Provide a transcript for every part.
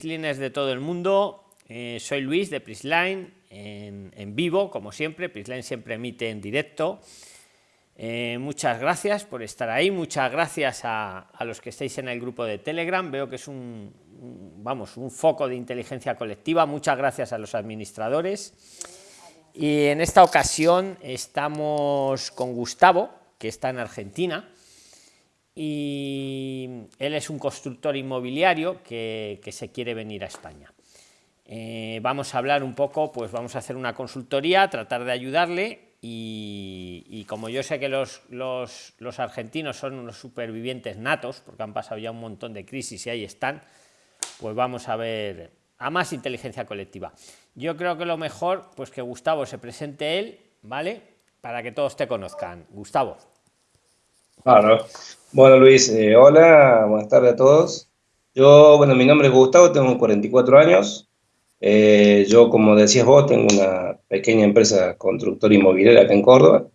Prislines de todo el mundo. Eh, soy Luis de Prisline en, vivo, como siempre. Prisline siempre emite en directo. Eh, muchas gracias por estar ahí. Muchas gracias a, los que estáis en el grupo de Telegram. Veo que es un, vamos, un foco de inteligencia colectiva. Muchas gracias a los administradores. Y en esta ocasión estamos con Gustavo, que está en Argentina y él es un constructor inmobiliario que, se quiere venir a España. Eh, vamos a hablar un poco, pues vamos a hacer una consultoría, tratar de ayudarle y, como yo sé que los, los, los, argentinos son unos supervivientes natos, porque han pasado ya un montón de crisis y ahí están, pues vamos a ver a más inteligencia colectiva. Yo creo que lo mejor, pues que Gustavo se presente él, ¿vale? Para que todos te conozcan. Gustavo. Claro. Bueno, Luis, eh, hola, buenas tardes a todos. Yo, bueno, mi nombre es Gustavo, tengo 44 años. Eh, yo, como decías vos, tengo una pequeña empresa constructora inmobiliaria acá en Córdoba.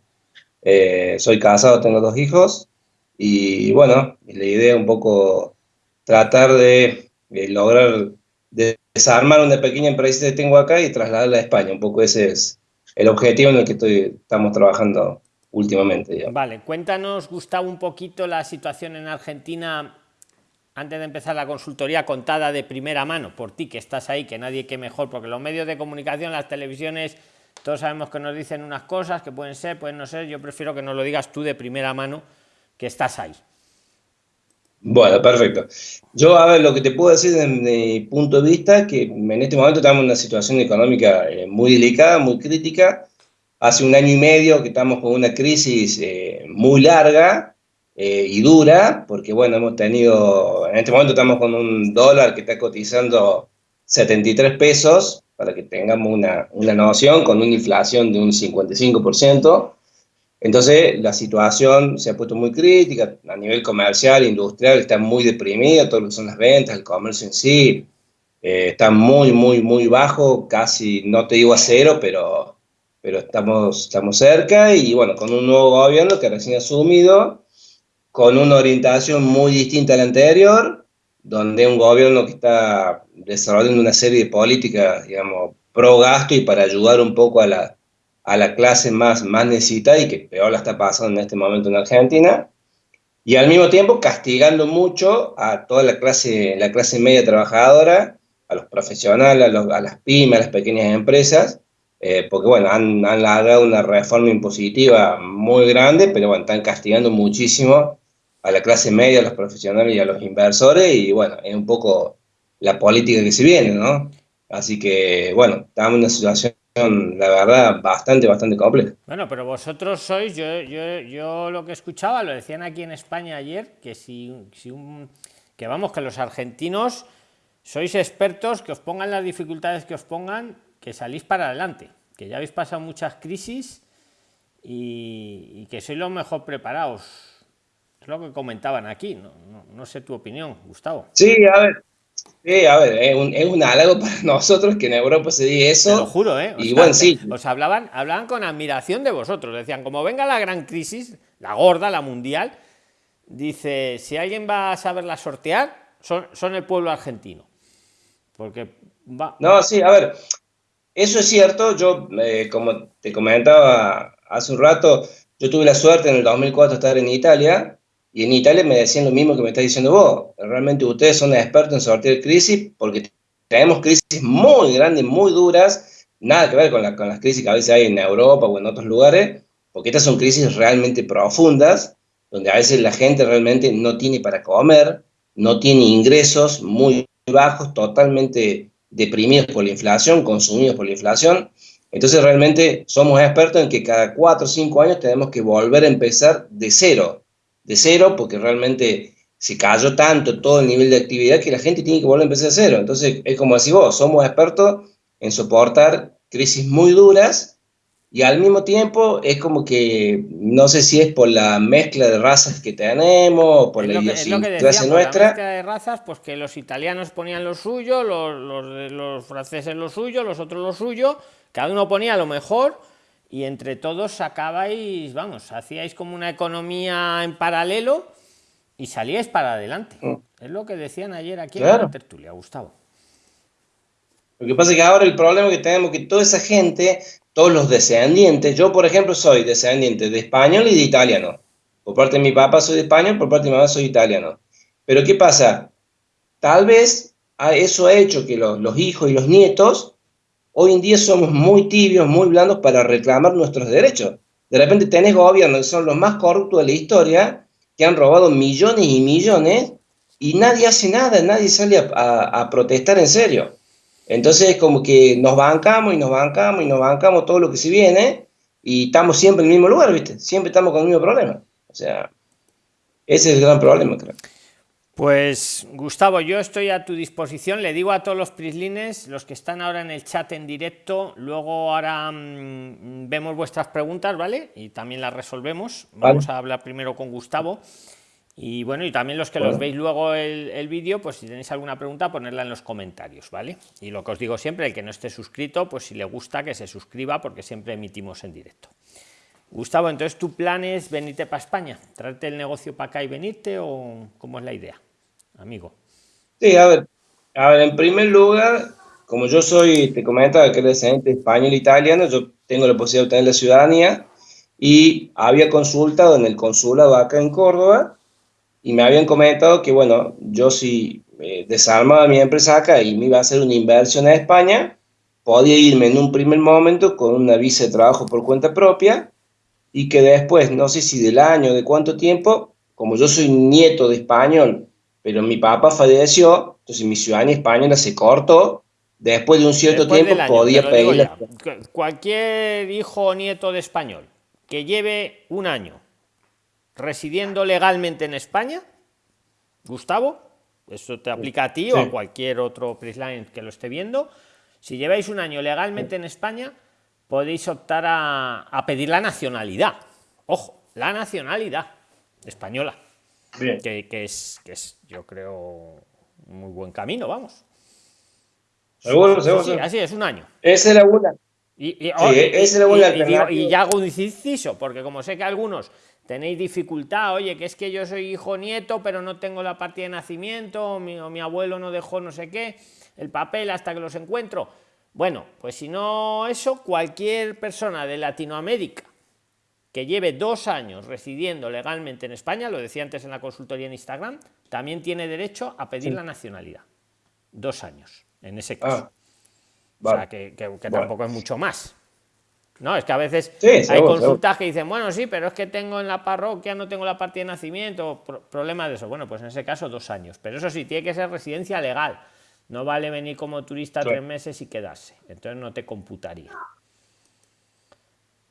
Eh, soy casado, tengo dos hijos. Y bueno, la idea es un poco tratar de, lograr desarmar una pequeña empresa que tengo acá y trasladarla a España. Un poco ese es el objetivo en el que estoy, estamos trabajando últimamente. Vale, cuéntanos, Gustavo, un poquito la situación en Argentina antes de empezar la consultoría contada de primera mano, por ti que estás ahí, que nadie que mejor, porque los medios de comunicación, las televisiones, todos sabemos que nos dicen unas cosas que pueden ser, pueden no ser, yo prefiero que nos lo digas tú de primera mano, que estás ahí. Bueno, perfecto. Yo, a ver, lo que te puedo decir desde mi punto de vista, que en este momento estamos en una situación económica eh, muy delicada, muy crítica, hace un año y medio que estamos con una crisis eh, muy larga eh, y dura, porque bueno, hemos tenido, en este momento estamos con un dólar que está cotizando 73 pesos, para que tengamos una, una noción, con una inflación de un 55%. Entonces, la situación se ha puesto muy crítica a nivel comercial, industrial, está muy deprimida, todo lo que son las ventas, el comercio en sí, eh, está muy, muy, muy bajo, casi, no te digo a cero, pero pero estamos, estamos cerca y bueno, con un nuevo gobierno que recién asumido, con una orientación muy distinta a la anterior, donde un gobierno que está desarrollando una serie de políticas, digamos, pro gasto y para ayudar un poco a la, a la clase más, más necesitada y que peor la está pasando en este momento en Argentina, y al mismo tiempo castigando mucho a toda la clase, la clase media trabajadora, a los profesionales, a, a las pymes, a las pequeñas empresas, eh, porque bueno, han, han largado una reforma impositiva muy grande, pero bueno, están castigando muchísimo a la clase media, a los profesionales y a los inversores, y bueno, es un poco la política que se viene, ¿no? Así que, bueno, estamos en una situación, la verdad, bastante, bastante compleja. Bueno, pero vosotros sois, yo, yo, yo lo que escuchaba, lo decían aquí en España ayer, que si, si un, que vamos, que los argentinos sois expertos, que os pongan las dificultades que os pongan, que salís para adelante, que ya habéis pasado muchas crisis y, que sois los mejor preparados. Es lo que comentaban aquí, no, sé tu opinión, Gustavo. Sí, a ver, Sí, a ver, es un, es un, halago para nosotros que en Europa se diga eso. Te lo juro, ¿eh? y bueno, sí. Os hablaban, hablaban con admiración de vosotros. Decían, como venga la gran crisis, la gorda, la mundial, dice, si alguien va a saberla sortear, son, son el pueblo argentino. Porque va... No, sí, a ver, eso es cierto, yo, eh, como te comentaba hace un rato, yo tuve la suerte en el 2004 de estar en Italia, y en Italia me decían lo mismo que me está diciendo vos. Realmente ustedes son expertos en sortear crisis porque tenemos crisis muy grandes, muy duras, nada que ver con las crisis que a veces hay en Europa o en otros lugares, porque estas son crisis realmente profundas, donde a veces la gente realmente no tiene para comer, no tiene ingresos muy bajos, totalmente deprimidos por la inflación, consumidos por la inflación. Entonces realmente somos expertos en que cada cuatro o cinco años tenemos que volver a empezar de cero, de cero porque realmente se cayó tanto todo el nivel de actividad que la gente tiene que volver a empezar de cero. Entonces es como decís vos, somos expertos en soportar crisis muy duras y al mismo tiempo es como que, no sé si es por la mezcla de razas que tenemos, por la idiosincrasia nuestra. La mezcla de razas, pues que los italianos ponían lo suyo, los, los, los, franceses lo suyo, los otros lo suyo, cada uno ponía lo mejor y entre todos sacabais, vamos, hacíais como una economía en paralelo y salíais para adelante. Mm. Es lo que decían ayer aquí en la tertulia, Gustavo. Lo que pasa es que ahora el problema que tenemos es que toda esa gente, todos los descendientes, yo por ejemplo soy descendiente de español y de italiano. Por parte de mi papá soy de español, por parte de mi mamá soy italiano. Pero ¿qué pasa? Tal vez eso ha hecho que los, hijos y los nietos hoy en día somos muy tibios, muy blandos para reclamar nuestros derechos. De repente tenés gobiernos que son los más corruptos de la historia, que han robado millones y millones, y nadie hace nada, nadie sale a, protestar en serio. Entonces, como que nos bancamos y nos bancamos y nos bancamos todo lo que se viene, y estamos siempre en el mismo lugar, ¿viste? Siempre estamos con el mismo problema. O sea, ese es el gran problema, creo. Pues Gustavo, yo estoy a tu disposición. Le digo a todos los prislines, los que están ahora en el chat en directo, luego ahora mm, vemos vuestras preguntas, ¿vale? Y también las resolvemos. Vamos a hablar primero con Gustavo. Y bueno, y también los que los veis luego el, el vídeo, pues si tenéis alguna pregunta, ponerla en los comentarios, ¿vale? Y lo que os digo siempre, el que no esté suscrito, pues si le gusta que se suscriba, porque siempre emitimos en directo. Gustavo, entonces tu plan es venirte para España, traerte el negocio para acá y venirte o cómo es la idea, amigo. Sí, a ver, a ver, en primer lugar, como yo soy, te comentaba que eres descendiente español e italiano, yo tengo la posibilidad de obtener la ciudadanía y había consultado en el consulado acá en Córdoba y me habían comentado que, bueno, yo si eh, desarmaba mi empresa acá y me iba a hacer una inversión en España, podía irme en un primer momento con una visa de trabajo por cuenta propia y que después, no sé si del año, de cuánto tiempo, como yo soy nieto de español, pero mi papá falleció, entonces mi ciudadanía española se cortó, después de un cierto tiempo podía pedir... Cualquier hijo o nieto de español que lleve un año residiendo legalmente en España, Gustavo, eso te aplica a ti o a cualquier otro PRISLINE que lo esté viendo, si lleváis un año legalmente en España, podéis optar a, pedir la nacionalidad. Ojo, la nacionalidad española. Que, es, que es, yo creo, muy buen camino, vamos. Seguro, seguro. así es, un año. Esa es la una. Y, y, ya hago un inciso, porque como sé que algunos tenéis dificultad, oye, que es que yo soy hijo nieto, pero no tengo la partida de nacimiento, mi, o mi abuelo no dejó no sé qué, el papel hasta que los encuentro bueno, pues si no eso, cualquier persona de Latinoamérica que lleve dos años residiendo legalmente en España, lo decía antes en la consultoría en Instagram, también tiene derecho a pedir la nacionalidad. Dos años, en ese caso. Ah, o sea, que, tampoco es mucho más. No, es que a veces hay consultas que dicen, bueno, sí, pero es que tengo en la parroquia, no tengo la partida de nacimiento, problema de eso. Bueno, pues en ese caso dos años. Pero eso sí, tiene que ser residencia legal no vale venir como turista tres meses y quedarse. Entonces no te computaría.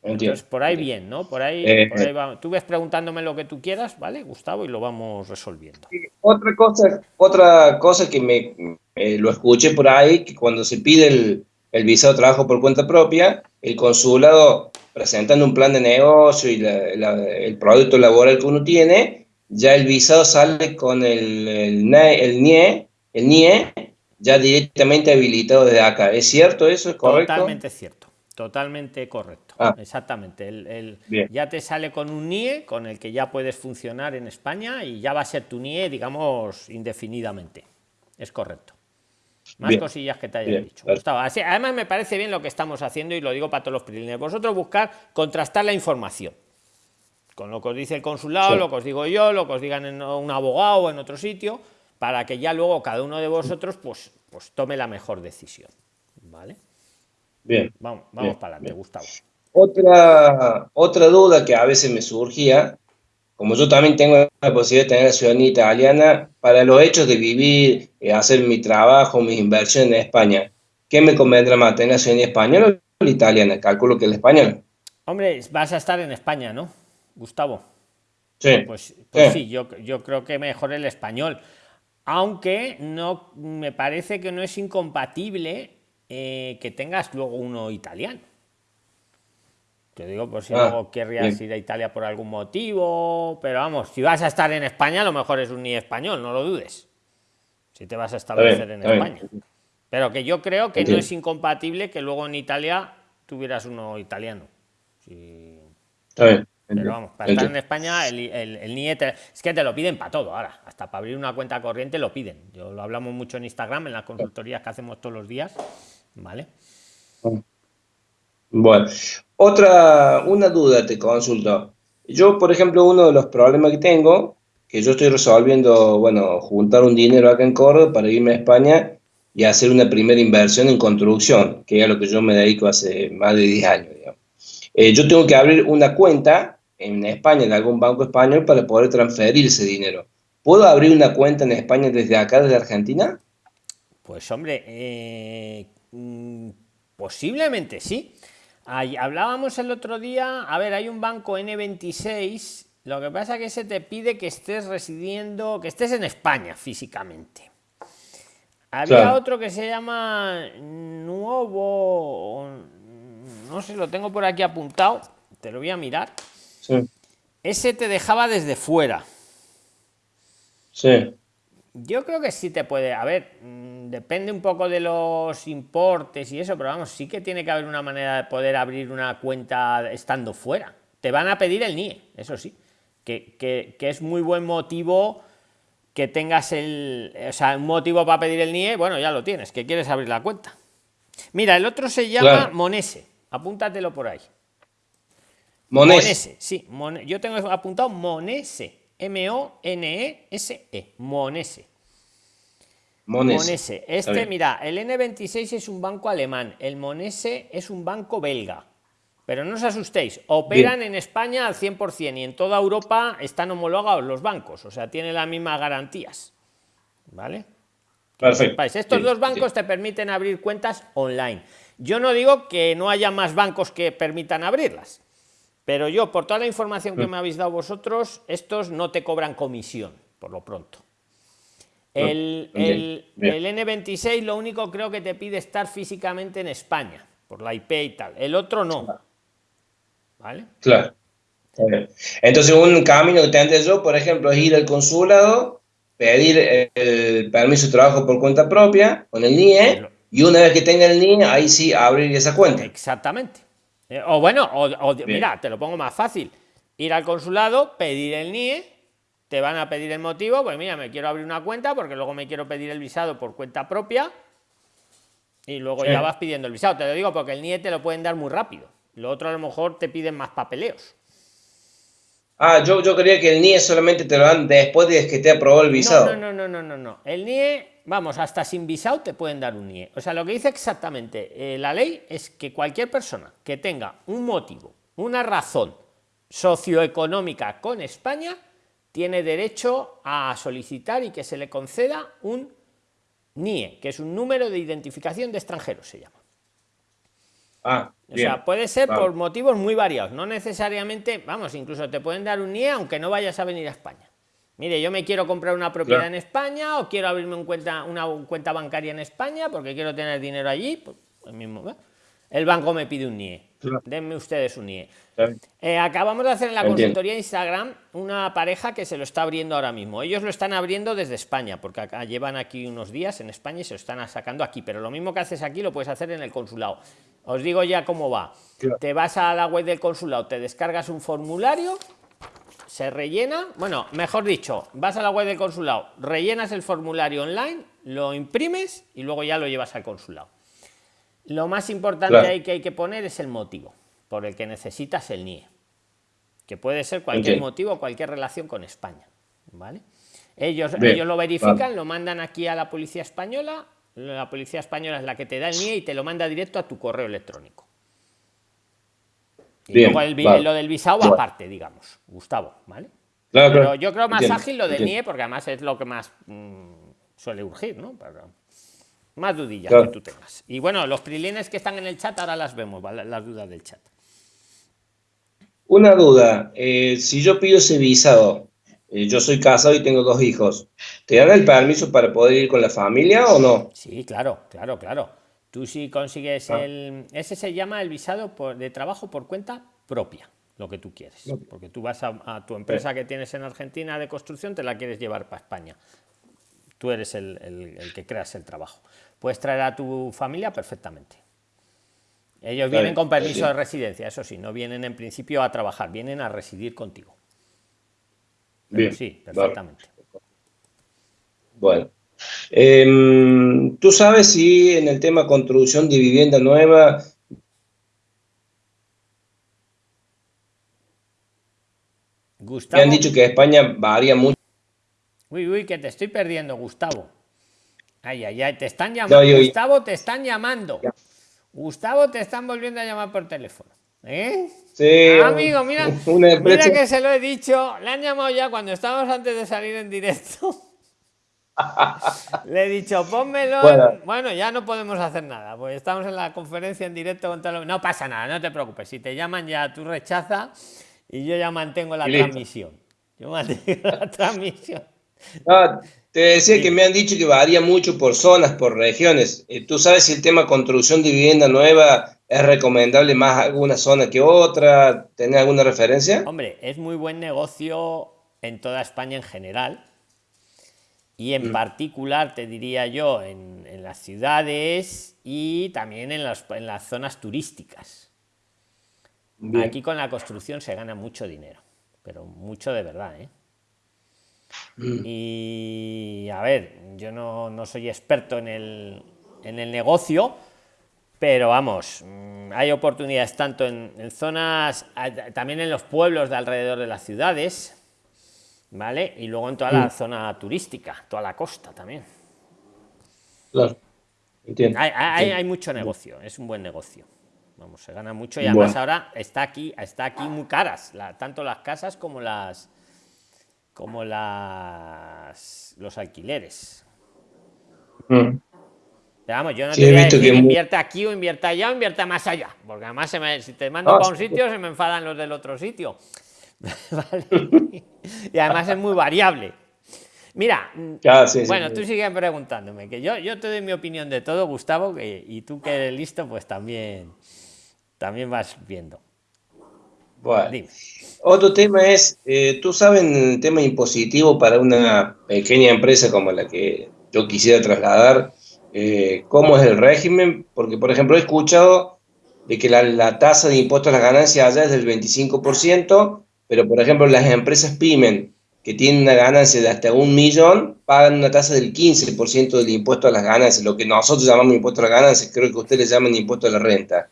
Entonces, por ahí bien, ¿no? Por ahí, eh, por ahí va. Tú ves preguntándome lo que tú quieras, ¿vale, Gustavo? Y lo vamos resolviendo. Otra cosa, otra cosa que me lo escuché por ahí, que cuando se pide el, el, visado de trabajo por cuenta propia, el consulado presentando un plan de negocio y el producto laboral que uno tiene, ya el visado sale con el, el, el NIE, el NIE ya directamente habilitado desde acá. ¿Es cierto eso? ¿Es correcto? Totalmente cierto. Totalmente correcto. Ah. Exactamente. El, ya te sale con un NIE con el que ya puedes funcionar en España y ya va a ser tu NIE, digamos, indefinidamente. Es correcto. Más cosillas que te haya dicho. además, me parece bien lo que estamos haciendo y lo digo para todos los privilegios. Vosotros buscar contrastar la información con lo que os dice el consulado, lo que os digo yo, lo que os digan en un abogado o en otro sitio para que ya luego cada uno de vosotros pues, pues tome la mejor decisión. ¿Vale? Bien. Vamos, vamos para adelante, Gustavo. Otra, otra duda que a veces me surgía, como yo también tengo la posibilidad de tener la ciudadanía italiana, para los hechos de vivir, y eh, hacer mi trabajo, mis inversiones en España, ¿qué me convendrá más, tener la ciudadanía española o la italiana? Calculo que la española. Hombre, vas a estar en España, ¿no, Gustavo? Sí. Pues, pues sí, yo, yo creo que mejor el español aunque no me parece que no es incompatible eh, que tengas luego uno italiano. Te digo por si ah, luego querrías ir a Italia por algún motivo, pero vamos, si vas a estar en España, a lo mejor es un ni español, no lo dudes. Si te vas a establecer en España. Pero que yo creo que no es incompatible que luego en Italia tuvieras uno italiano. Está bien. Pero vamos, para estar en España, el, el, el es que te lo piden para todo ahora, hasta para abrir una cuenta corriente lo piden. Yo lo hablamos mucho en Instagram, en las consultorías que hacemos todos los días, ¿Vale? Bueno, otra, una duda te consulto. Yo, por ejemplo, uno de los problemas que tengo, que yo estoy resolviendo, bueno, juntar un dinero acá en Córdoba para irme a España y hacer una primera inversión en construcción, que es a lo que yo me dedico hace más de 10 años. Eh, yo tengo que abrir una cuenta en España, en algún banco español, para poder transferir ese dinero. ¿Puedo abrir una cuenta en España desde acá, desde Argentina? Pues hombre, eh, mm, posiblemente sí. Hablábamos el otro día, a ver, hay un banco N26, lo que pasa que se te pide que estés residiendo, que estés en España físicamente. Había otro que se llama Nuevo, no sé, lo tengo por aquí apuntado, te lo voy a mirar. Ese te dejaba desde fuera. Sí. Yo creo que sí te puede, a ver, mm, depende un poco de los importes y eso, pero vamos, sí que tiene que haber una manera de poder abrir una cuenta estando fuera. Te van a pedir el NIE, eso sí, que, que, que es muy buen motivo que tengas el, o sea, un motivo para pedir el NIE, bueno, ya lo tienes, que quieres abrir la cuenta. Mira, el otro se llama Monese, apúntatelo por ahí. Monese, sí, yo tengo apuntado Monese, M-O-N-E-S-E, Monese. Monese. Este, mira, el N26 es un banco alemán, el Monese es un banco belga. Pero no os asustéis, operan en España al 100% y en toda Europa están homologados los bancos, o sea, tienen las mismas garantías. ¿Vale? Perfecto. Estos dos bancos te permiten abrir cuentas online. Yo no digo que no haya más bancos que permitan abrirlas, pero yo, por toda la información que me habéis dado vosotros, estos no te cobran comisión, por lo pronto. El, el, el N26 lo único creo que te pide estar físicamente en España, por la IP y tal. El otro no. ¿Vale? Claro. Entonces, un camino que tendré yo, por ejemplo, es ir al consulado, pedir el permiso de trabajo por cuenta propia, con el NIE, y una vez que tenga el NIE, ahí sí abrir esa cuenta. Exactamente. Eh, o bueno, o, mira, te lo pongo más fácil. Ir al consulado, pedir el NIE, te van a pedir el motivo, pues mira, me quiero abrir una cuenta porque luego me quiero pedir el visado por cuenta propia y luego ya vas pidiendo el visado. Te lo digo porque el NIE te lo pueden dar muy rápido. Lo otro a lo mejor te piden más papeleos. Ah, yo, yo creía que el NIE solamente te lo dan después de que te aprobó el visado. No, no, no, no, no, no. El NIE, vamos, hasta sin visado te pueden dar un NIE. O sea, lo que dice exactamente eh, la ley es que cualquier persona que tenga un motivo, una razón socioeconómica con España, tiene derecho a solicitar y que se le conceda un NIE, que es un número de identificación de extranjeros, se llama. Ah, o sea, puede ser por motivos muy variados, no necesariamente, vamos, incluso te pueden dar un NIE aunque no vayas a venir a España. Mire, yo me quiero comprar una propiedad en España o quiero abrirme un cuenta, una cuenta bancaria en España porque quiero tener dinero allí. Pues, el, mismo, el banco me pide un NIE. Denme ustedes un NIE. Eh, acabamos de hacer en la consultoría Instagram una pareja que se lo está abriendo ahora mismo. Ellos lo están abriendo desde España, porque acá llevan aquí unos días en España y se lo están sacando aquí. Pero lo mismo que haces aquí lo puedes hacer en el consulado. Os digo ya cómo va. Te vas a la web del consulado, te descargas un formulario, se rellena, bueno, mejor dicho, vas a la web del consulado, rellenas el formulario online, lo imprimes y luego ya lo llevas al consulado. Lo más importante que hay que poner es el motivo por el que necesitas el NIE, que puede ser cualquier motivo, cualquier relación con España. ¿vale? Ellos, ellos lo verifican, lo mandan aquí a la policía española, la policía española es la que te da el NIE y te lo manda directo a tu correo electrónico. Y luego lo del visado aparte, digamos, Gustavo, ¿vale? Pero yo creo más ágil lo del NIE porque además es lo que más mm, suele urgir, ¿no? más dudillas que tú tengas. Y bueno, los prilines que están en el chat ahora las vemos, las dudas del chat. Una duda, eh, si yo pido ese visado, eh, yo soy casado y tengo dos hijos, ¿te dan el permiso para poder ir con la familia o no? Sí, claro, claro, claro. Tú si consigues ah. el... Ese se llama el visado por, de trabajo por cuenta propia, lo que tú quieres. Porque tú vas a, tu empresa que tienes en Argentina de construcción, te la quieres llevar para España. Tú eres el, el que creas el trabajo. Puedes traer a tu familia perfectamente. Ellos vienen con permiso de residencia, eso sí, no vienen en principio a trabajar, vienen a residir contigo. sí, perfectamente. Bueno, Em, ¿Tú sabes si en el tema construcción de vivienda nueva Gustavo. Me han dicho que España varía mucho. Uy, uy, que te estoy perdiendo, Gustavo. Ay, ay, ay, te están llamando. Gustavo, te están llamando. Gustavo, te están volviendo a llamar por teléfono. ¿Eh? Sí. amigo, mira, mira que se lo he dicho. Le han llamado ya cuando estábamos antes de salir en directo. Le he dicho, pónmelo. Bueno. ya no podemos hacer nada, pues estamos en la conferencia en directo con todo No pasa nada, no te preocupes. Si te llaman ya, tú rechaza y yo ya mantengo la transmisión. Yo mantengo la transmisión. te decía que me han dicho que varía mucho por zonas, por regiones. Eh, ¿Tú sabes si el tema construcción de vivienda nueva es recomendable más alguna zona que otra? ¿Tenés alguna referencia? Hombre, es muy buen negocio en toda España en general y en mm. particular, te diría yo, en, las ciudades y también en, en las zonas turísticas. Aquí con la construcción se gana mucho dinero, pero mucho de verdad. ¿eh? Mm. Y a ver, yo no, no soy experto en el, en el, negocio, pero vamos, mm, hay oportunidades tanto en, en zonas, también en los pueblos de alrededor de las ciudades, ¿vale? Y luego en toda la mm. zona turística, toda la costa también. Claro, entiendo. Hay, hay, mucho negocio, es un buen negocio. Vamos, se gana mucho y además ahora está aquí, está aquí muy caras, tanto las casas como las como las los alquileres. Mm. Vamos, yo no te voy a decir que invierta aquí o invierta allá o invierta más allá, porque además si te mando para un sitio se me enfadan los del otro sitio. y además es muy variable. Mira, bueno, tú sigues preguntándome, que yo, yo te doy mi opinión de todo, Gustavo, y tú que eres listo, pues también, también vas viendo. Bueno, otro tema es, eh, tú sabes el tema impositivo para una pequeña empresa como la que yo quisiera trasladar, eh, ¿cómo es el régimen? Porque, por ejemplo, he escuchado de que la, la tasa de impuestos a las ganancias allá es del 25%, pero, por ejemplo, las empresas PYME que tienen una ganancia de hasta un millón pagan una tasa del 15% del impuesto a las ganancias, lo que nosotros llamamos impuesto a las ganancias, creo que ustedes llaman impuesto a la renta.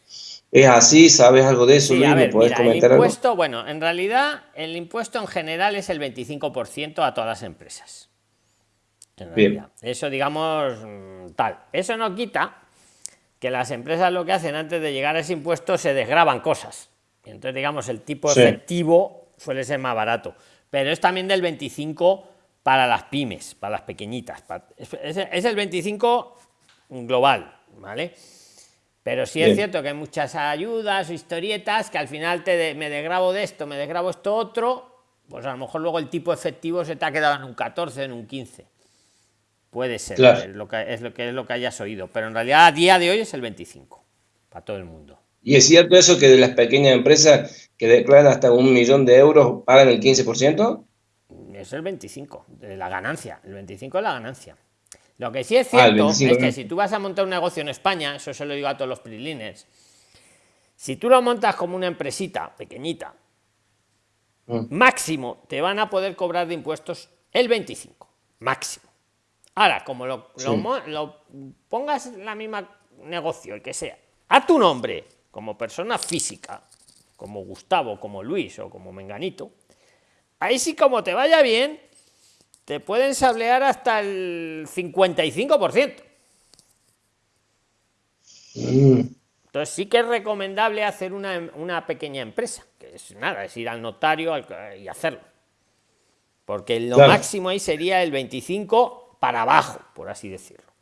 ¿Es así? ¿Sabes algo de eso, Luis? ¿Me comentar el impuesto, Bueno, en realidad el impuesto en general es el 25% a todas las empresas. Bien. Eso, digamos, mm, tal. Eso no quita que las empresas lo que hacen antes de llegar a ese impuesto se desgraban cosas. Entonces, digamos, el tipo efectivo suele ser más barato. Pero es también del 25 para las pymes, para las pequeñitas. Es, el 25 global, ¿vale? Pero sí es cierto que hay muchas ayudas o historietas que al final te me desgrabo de esto, me desgrabo esto otro, pues a lo mejor luego el tipo efectivo se te ha quedado en un 14, en un 15. Puede ser, es, lo que, es, lo que, es lo que hayas oído, pero en realidad a día de hoy es el 25 para todo el mundo. ¿Y es cierto eso que de las pequeñas empresas que declaran hasta un millón de euros pagan el 15%? Es el 25 de la ganancia. El 25 es la ganancia. Lo que sí es ah, cierto es que si tú vas a montar un negocio en España, eso se lo digo a todos los prilines, si tú lo montas como una empresita pequeñita, mm. máximo te van a poder cobrar de impuestos el 25, máximo. Ahora, como lo, lo pongas en la misma negocio, el que sea, a tu nombre, como persona física, como Gustavo, como Luis o como Menganito, ahí sí como te vaya bien, te pueden sablear hasta el 55%. Mm. Entonces sí que es recomendable hacer una, pequeña empresa, que es nada, es ir al notario y hacerlo. Porque lo máximo ahí sería el 25 para abajo, por así decirlo.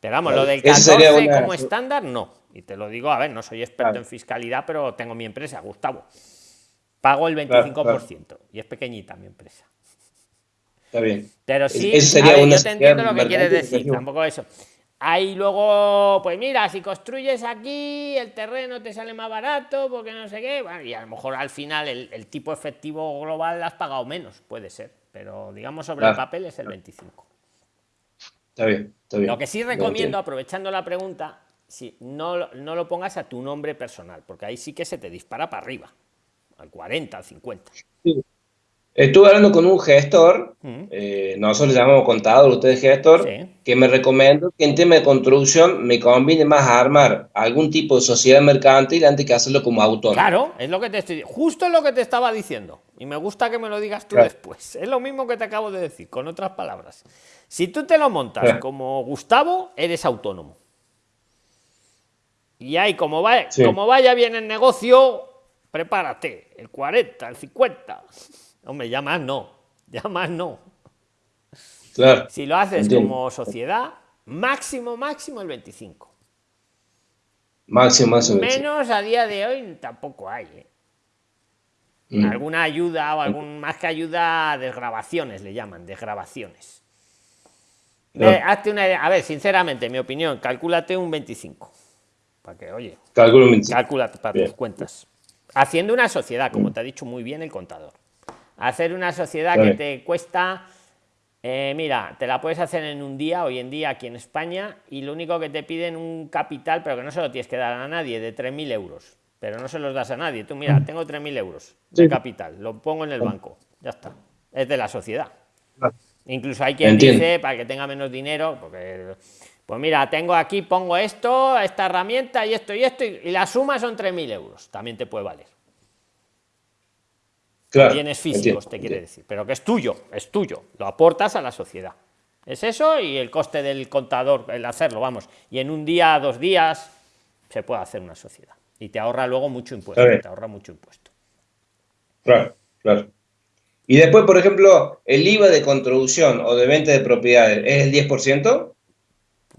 Pero vamos, lo del 14 como estándar, no. Y te lo digo, a ver, no soy experto en fiscalidad, pero tengo mi empresa, Gustavo. Pago el 25% y es pequeñita mi empresa. Está bien. Pero sí, yo te entiendo lo que quieres decir, tampoco eso. Ahí luego, pues mira, si construyes aquí, el terreno te sale más barato, porque no sé qué, y a lo mejor al final el, tipo efectivo global has pagado menos, puede ser, pero digamos sobre el papel es el 25. Está bien, está bien. Lo que sí recomiendo, aprovechando la pregunta, si no, no lo pongas a tu nombre personal, porque ahí sí que se te dispara para arriba, al 40, al 50. Estuve hablando con un gestor, eh, nosotros le llamamos contador, usted es gestor, que me recomendó que en tema de construcción me conviene más armar algún tipo de sociedad mercantil antes que hacerlo como autónomo. Claro, es lo que te estoy justo lo que te estaba diciendo. Y me gusta que me lo digas tú después. Es lo mismo que te acabo de decir, con otras palabras. Si tú te lo montas como Gustavo, eres autónomo. Y ahí, como, va, como vaya bien el negocio, prepárate, el 40, el 50. Hombre, ya más no, ya más no. Claro. Si lo haces como sociedad, máximo, máximo el 25. Máximo, máximo. Menos a día de hoy tampoco hay. ¿eh? Mm. Alguna ayuda o algún más que ayuda, desgrabaciones le llaman, desgrabaciones. hazte una A ver, sinceramente, mi opinión, calcúlate un 25. Para que, oye, calcula para tus cuentas. Haciendo una sociedad, como te ha dicho muy bien el contador. Hacer una sociedad que te cuesta, eh, mira, te la puedes hacer en un día, hoy en día aquí en España, y lo único que te piden un capital, pero que no se lo tienes que dar a nadie, de 3.000 euros. Pero no se los das a nadie. Tú, mira, tengo 3.000 euros de capital, lo pongo en el banco, ya está. Es de la sociedad. Incluso hay quien dice, para que tenga menos dinero, porque pues mira, tengo aquí, pongo esto, esta herramienta y esto y esto, y la suma son 3.000 euros. También te puede valer bienes físicos, te quiere decir, pero que es tuyo, es tuyo, lo aportas a la sociedad. Es eso y el coste del contador, el hacerlo, vamos. Y en un día, dos días, se puede hacer una sociedad. Y te ahorra luego mucho impuesto, te ahorra mucho impuesto. Claro, claro. Y después, por ejemplo, el IVA de contribución o de venta de propiedades, ¿es el 10%?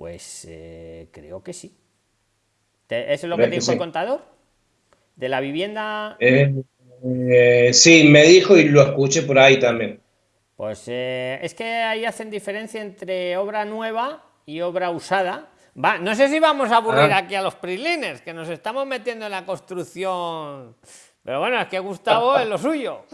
Pues eh, creo que sí. ¿Eso es lo que te dijo el contador? ¿De la vivienda? Eh, eh, sí, me dijo y lo escuché por ahí también. Pues es que ahí hacen diferencia entre obra nueva y obra usada. Va, no sé si vamos a aburrir ah. aquí a los prisliners, que nos estamos metiendo en la construcción. Pero bueno, es que Gustavo es lo suyo.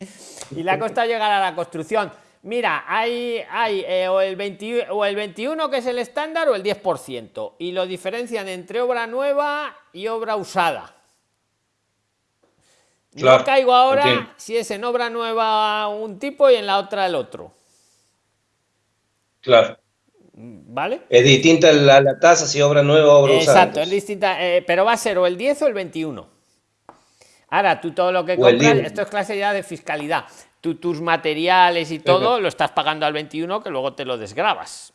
y le ha costado llegar a la construcción. Mira, hay, hay eh, o, el 20, o el 21 que es el estándar o el 10%. Y lo diferencian entre obra nueva y obra usada no caigo ahora si es en obra nueva un tipo y en la otra el otro. Claro. ¿Vale? Es distinta la, tasa si obra nueva o obra Exacto, usada. Exacto, es distinta, eh, pero va a ser o el 10 o el 21. Ahora, tú todo lo que compras, esto es clase ya de fiscalidad. Tú tus materiales y todo lo estás pagando al 21 que luego te lo desgrabas.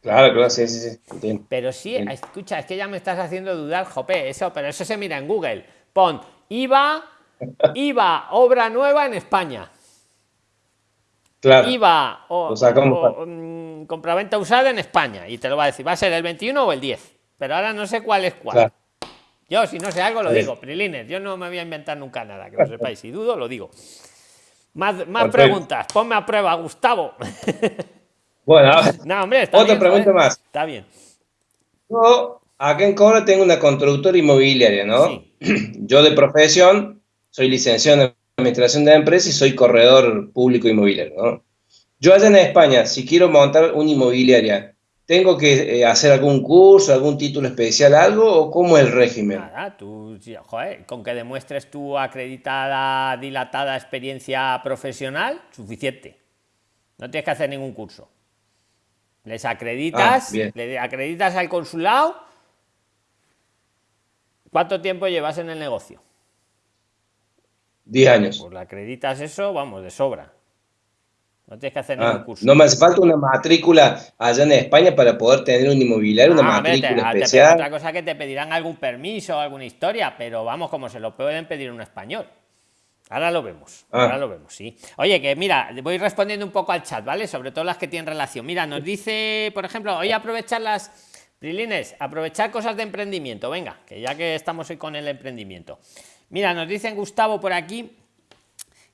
Claro, claro, sí, sí, sí. Pero sí, escucha, es que ya me estás haciendo dudar, jope, eso, pero eso se mira en Google. Pon IVA, IVA, obra nueva en España. Claro. IVA o, o, mm, compraventa usada en España. Y te lo va a decir, va a ser el 21 o el 10. Pero ahora no sé cuál es cuál. Yo, si no sé algo, lo digo. Prilines, yo no me voy a inventar nunca nada, que lo sepáis. Si dudo, lo digo. Más, más preguntas. Ponme a prueba, Gustavo. Bueno, no, hombre, otra pregunta más. Está bien. Yo, acá en Cobra tengo una constructora inmobiliaria, ¿no? Sí. Yo de profesión soy licenciado en Administración de Empresas y soy corredor público inmobiliario. Yo allá en España, si quiero montar una inmobiliaria, ¿tengo que eh, hacer algún curso, algún título especial, algo o cómo es el régimen? Nada, tú, con que demuestres tu acreditada, dilatada experiencia profesional, suficiente. No tienes que hacer ningún curso. Les acreditas, ah, le acreditas al consulado ¿Cuánto tiempo llevas en el negocio? Diez años. Pues la acreditas eso, vamos, de sobra. No tienes que hacer ningún ah, curso. No me hace falta una matrícula allá en España para poder tener un inmobiliario, una ah, matrícula especial. otra cosa que te pedirán algún permiso, alguna historia, pero vamos, como se lo pueden pedir un español. Ahora lo vemos, ah. ahora lo vemos, sí. Oye, que mira, voy respondiendo un poco al chat, ¿vale? Sobre todo las que tienen relación. Mira, nos dice, por ejemplo, hoy aprovechar las Prilines, aprovechar cosas de emprendimiento. Venga, que ya que estamos hoy con el emprendimiento. Mira, nos dicen Gustavo por aquí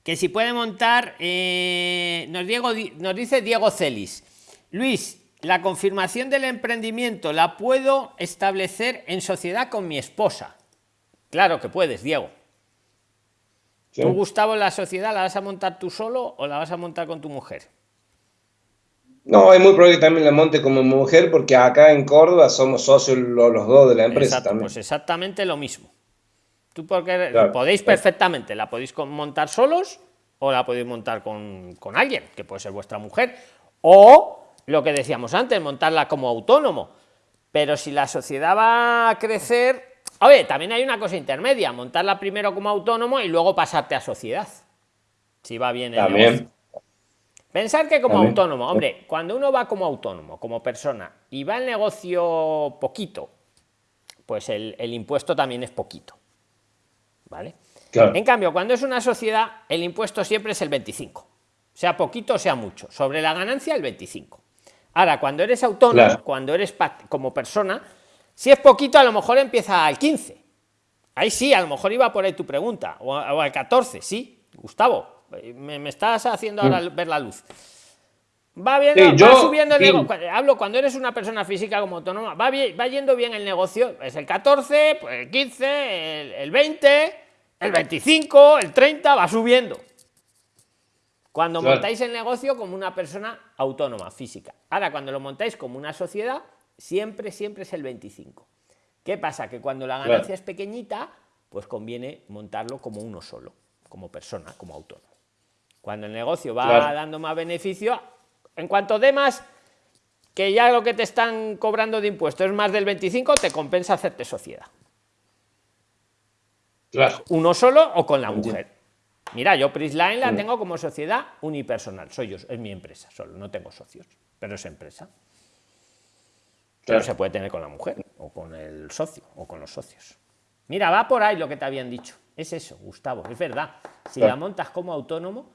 que si puede montar, eh, nos, Diego, nos dice Diego Celis. Luis, la confirmación del emprendimiento la puedo establecer en sociedad con mi esposa. Claro que puedes, Diego. ¿Tú, Gustavo, la sociedad la vas a montar tú solo o la vas a montar con tu mujer? No, es muy probable que también la monte como mujer porque acá en Córdoba somos socios los, dos de la empresa también. Pues exactamente lo mismo. Tú porque podéis perfectamente, la podéis montar solos o la podéis montar con, con alguien, que puede ser vuestra mujer, o lo que decíamos antes, montarla como autónomo. Pero si la sociedad va a crecer, oye, también hay una cosa intermedia, montarla primero como autónomo y luego pasarte a sociedad. Si va bien el también. Pensar que como autónomo, hombre, cuando uno va como autónomo, como persona, y va el negocio poquito, pues el, impuesto también es poquito. ¿Vale? En cambio, cuando es una sociedad, el impuesto siempre es el 25. Sea poquito, sea mucho. Sobre la ganancia, el 25. Ahora, cuando eres autónomo, cuando eres como persona, si es poquito, a lo mejor empieza al 15. Ahí sí, a lo mejor iba por ahí tu pregunta. O, al 14, sí, Gustavo. Me, estás haciendo ahora mm. ver la luz. Va bien, va subiendo el negocio. Hablo cuando eres una persona física como autónoma, va, bien, va yendo bien el negocio. Es el 14, pues el 15, el, 20, el 25, el 30, va subiendo. Cuando montáis el negocio como una persona autónoma, física. Ahora, cuando lo montáis como una sociedad, siempre, siempre es el 25. ¿Qué pasa? Que cuando la ganancia es pequeñita, pues conviene montarlo como uno solo, como persona, como autónomo. Cuando el negocio va dando más beneficio, en cuanto de más, que ya lo que te están cobrando de impuestos es más del 25, te compensa hacerte sociedad. Uno solo o con la mujer. Mira, yo Prisline la tengo como sociedad unipersonal. Soy yo, es mi empresa, solo no tengo socios, pero es empresa. Pero se puede tener con la mujer, o con el socio, o con los socios. Mira, va por ahí lo que te habían dicho. Es eso, Gustavo, es verdad. Si la montas como autónomo,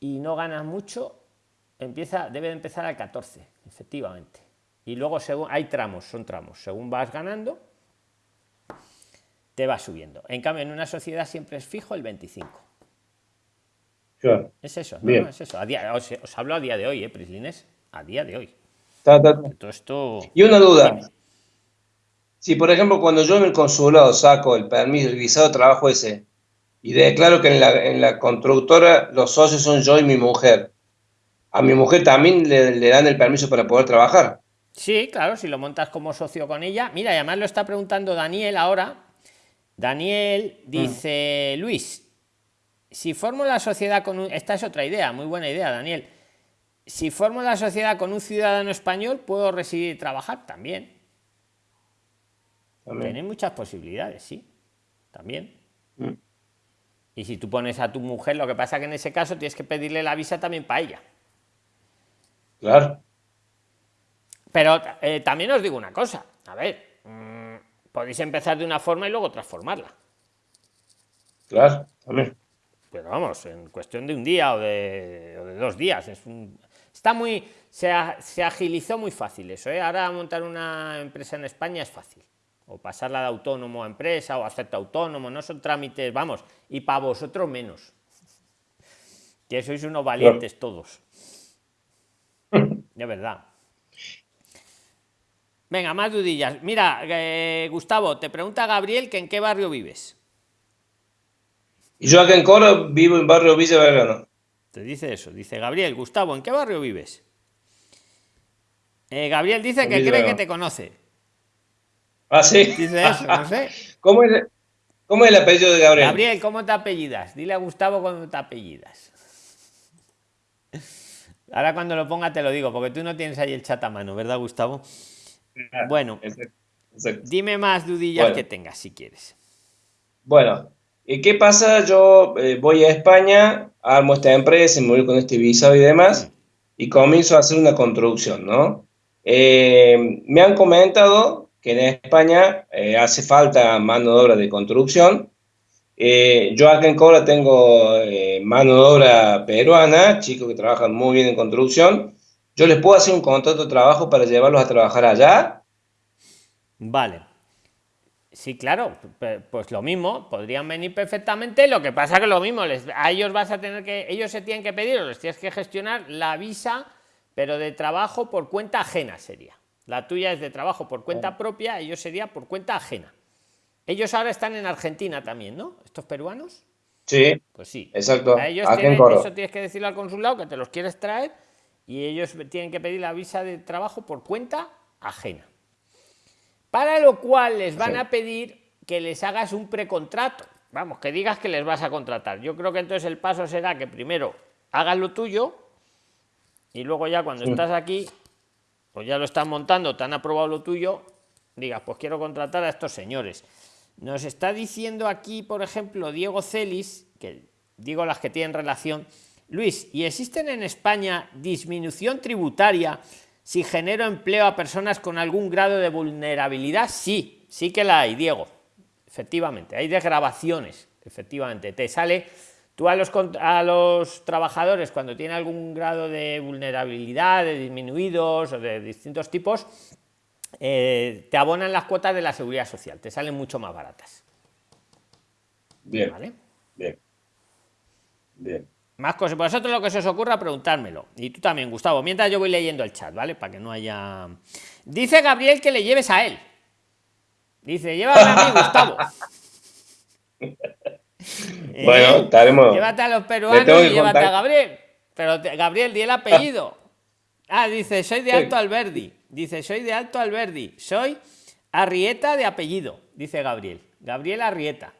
y no ganas mucho, empieza, debe empezar al 14, efectivamente. Y luego según hay tramos, son tramos. Según vas ganando, te va subiendo. En cambio, en una sociedad siempre es fijo el 25. Es eso, es eso. os, hablo a día de hoy, ¿eh, Prislines? A día de hoy. esto... Y una duda. Si, por ejemplo, cuando yo en el consulado saco el permiso, el visado de trabajo ese, y declaro que en la, en la constructora los socios son yo y mi mujer. A mi mujer también le, dan el permiso para poder trabajar. Sí, claro, si lo montas como socio con ella. Mira, además lo está preguntando Daniel ahora. Daniel dice, mm. Luis, si formo la sociedad con un... Esta es otra idea, muy buena idea, Daniel. Si formo la sociedad con un ciudadano español, ¿puedo residir y trabajar? También. también. Tiene muchas posibilidades, sí. También. Mm. Y si tú pones a tu mujer, lo que pasa que en ese caso tienes que pedirle la visa también para ella. Claro. Pero eh, también os digo una cosa. A ver, mm, podéis empezar de una forma y luego transformarla. Claro, también. Pero vamos, en cuestión de un día o de, dos días. Es está muy. Se, se, agilizó muy fácil eso. ¿eh? Ahora montar una empresa en España es fácil o pasarla de autónomo a empresa o hacerte autónomo, no son trámites, vamos, y para vosotros menos. Que sois unos valientes todos. De verdad. Venga, más dudillas. Mira, eh, Gustavo, te pregunta Gabriel que en qué barrio vives. Yo acá en Coro vivo en barrio Villa Vergano. Te dice eso, dice Gabriel, Gustavo, ¿en qué barrio vives? Eh, Gabriel dice que cree que te conoce. Ah, sí. Dice eso, no sé. ¿Cómo es, ¿Cómo es el apellido de Gabriel? Gabriel, ¿cómo te apellidas? Dile a Gustavo cómo te apellidas. Ahora cuando lo ponga te lo digo, porque tú no tienes ahí el chat a mano, ¿verdad, Gustavo? Bueno, dime más dudillas que tengas si quieres. Bueno, ¿y qué pasa? Yo eh, voy a España, armo esta empresa, me voy con este visado y demás, mm. y comienzo a hacer una construcción, ¿no? Eh, me han comentado que en España eh, hace falta mano de obra de construcción. Yo acá en Cobra tengo mano de obra peruana, chicos que trabajan muy bien en construcción. ¿Yo les puedo hacer un contrato de trabajo para llevarlos a trabajar allá? Vale. Sí, claro, pues lo mismo, podrían venir perfectamente, lo que pasa que lo mismo, les, a ellos vas a tener que, ellos se tienen que pedir o les tienes que gestionar la visa, pero de trabajo por cuenta ajena sería. La tuya es de trabajo por cuenta propia, ellos sería por cuenta ajena. Ellos ahora están en Argentina también, ¿no? ¿Estos peruanos? Sí. Pues sí. Exacto. ellos eso tienes que decirle al consulado que te los quieres traer y ellos tienen que pedir la visa de trabajo por cuenta ajena. Para lo cual les van a pedir que les hagas un precontrato. Vamos, que digas que les vas a contratar. Yo creo que entonces el paso será que primero hagas lo tuyo y luego ya cuando estás aquí, pues ya lo están montando, te han aprobado lo tuyo, digas, pues quiero contratar a estos señores. Nos está diciendo aquí, por ejemplo, Diego Celis, que digo las que tienen relación, Luis, ¿y existen en España disminución tributaria si genero empleo a personas con algún grado de vulnerabilidad? Sí, sí que la hay, Diego. Efectivamente, hay desgrabaciones, efectivamente. Te sale, tú a los, a los trabajadores cuando tienen algún grado de vulnerabilidad, de disminuidos o de distintos tipos, eh, te abonan las cuotas de la seguridad social, te salen mucho más baratas. Bien. ¿Vale? Bien. Bien. Más cosas. Vosotros lo que se os ocurra, preguntármelo. Y tú también, Gustavo. Mientras yo voy leyendo el chat, ¿vale? Para que no haya. Dice Gabriel que le lleves a él. Dice, llévame a mí, Gustavo. bueno, eh, estaremos. Llévate a los peruanos y llévate a Gabriel. Pero Gabriel, di el apellido. Ah, dice, soy de Alto Alberdi. Dice, soy de Alto Alberdi. Soy Arrieta de apellido, dice Gabriel. Gabriel Arrieta.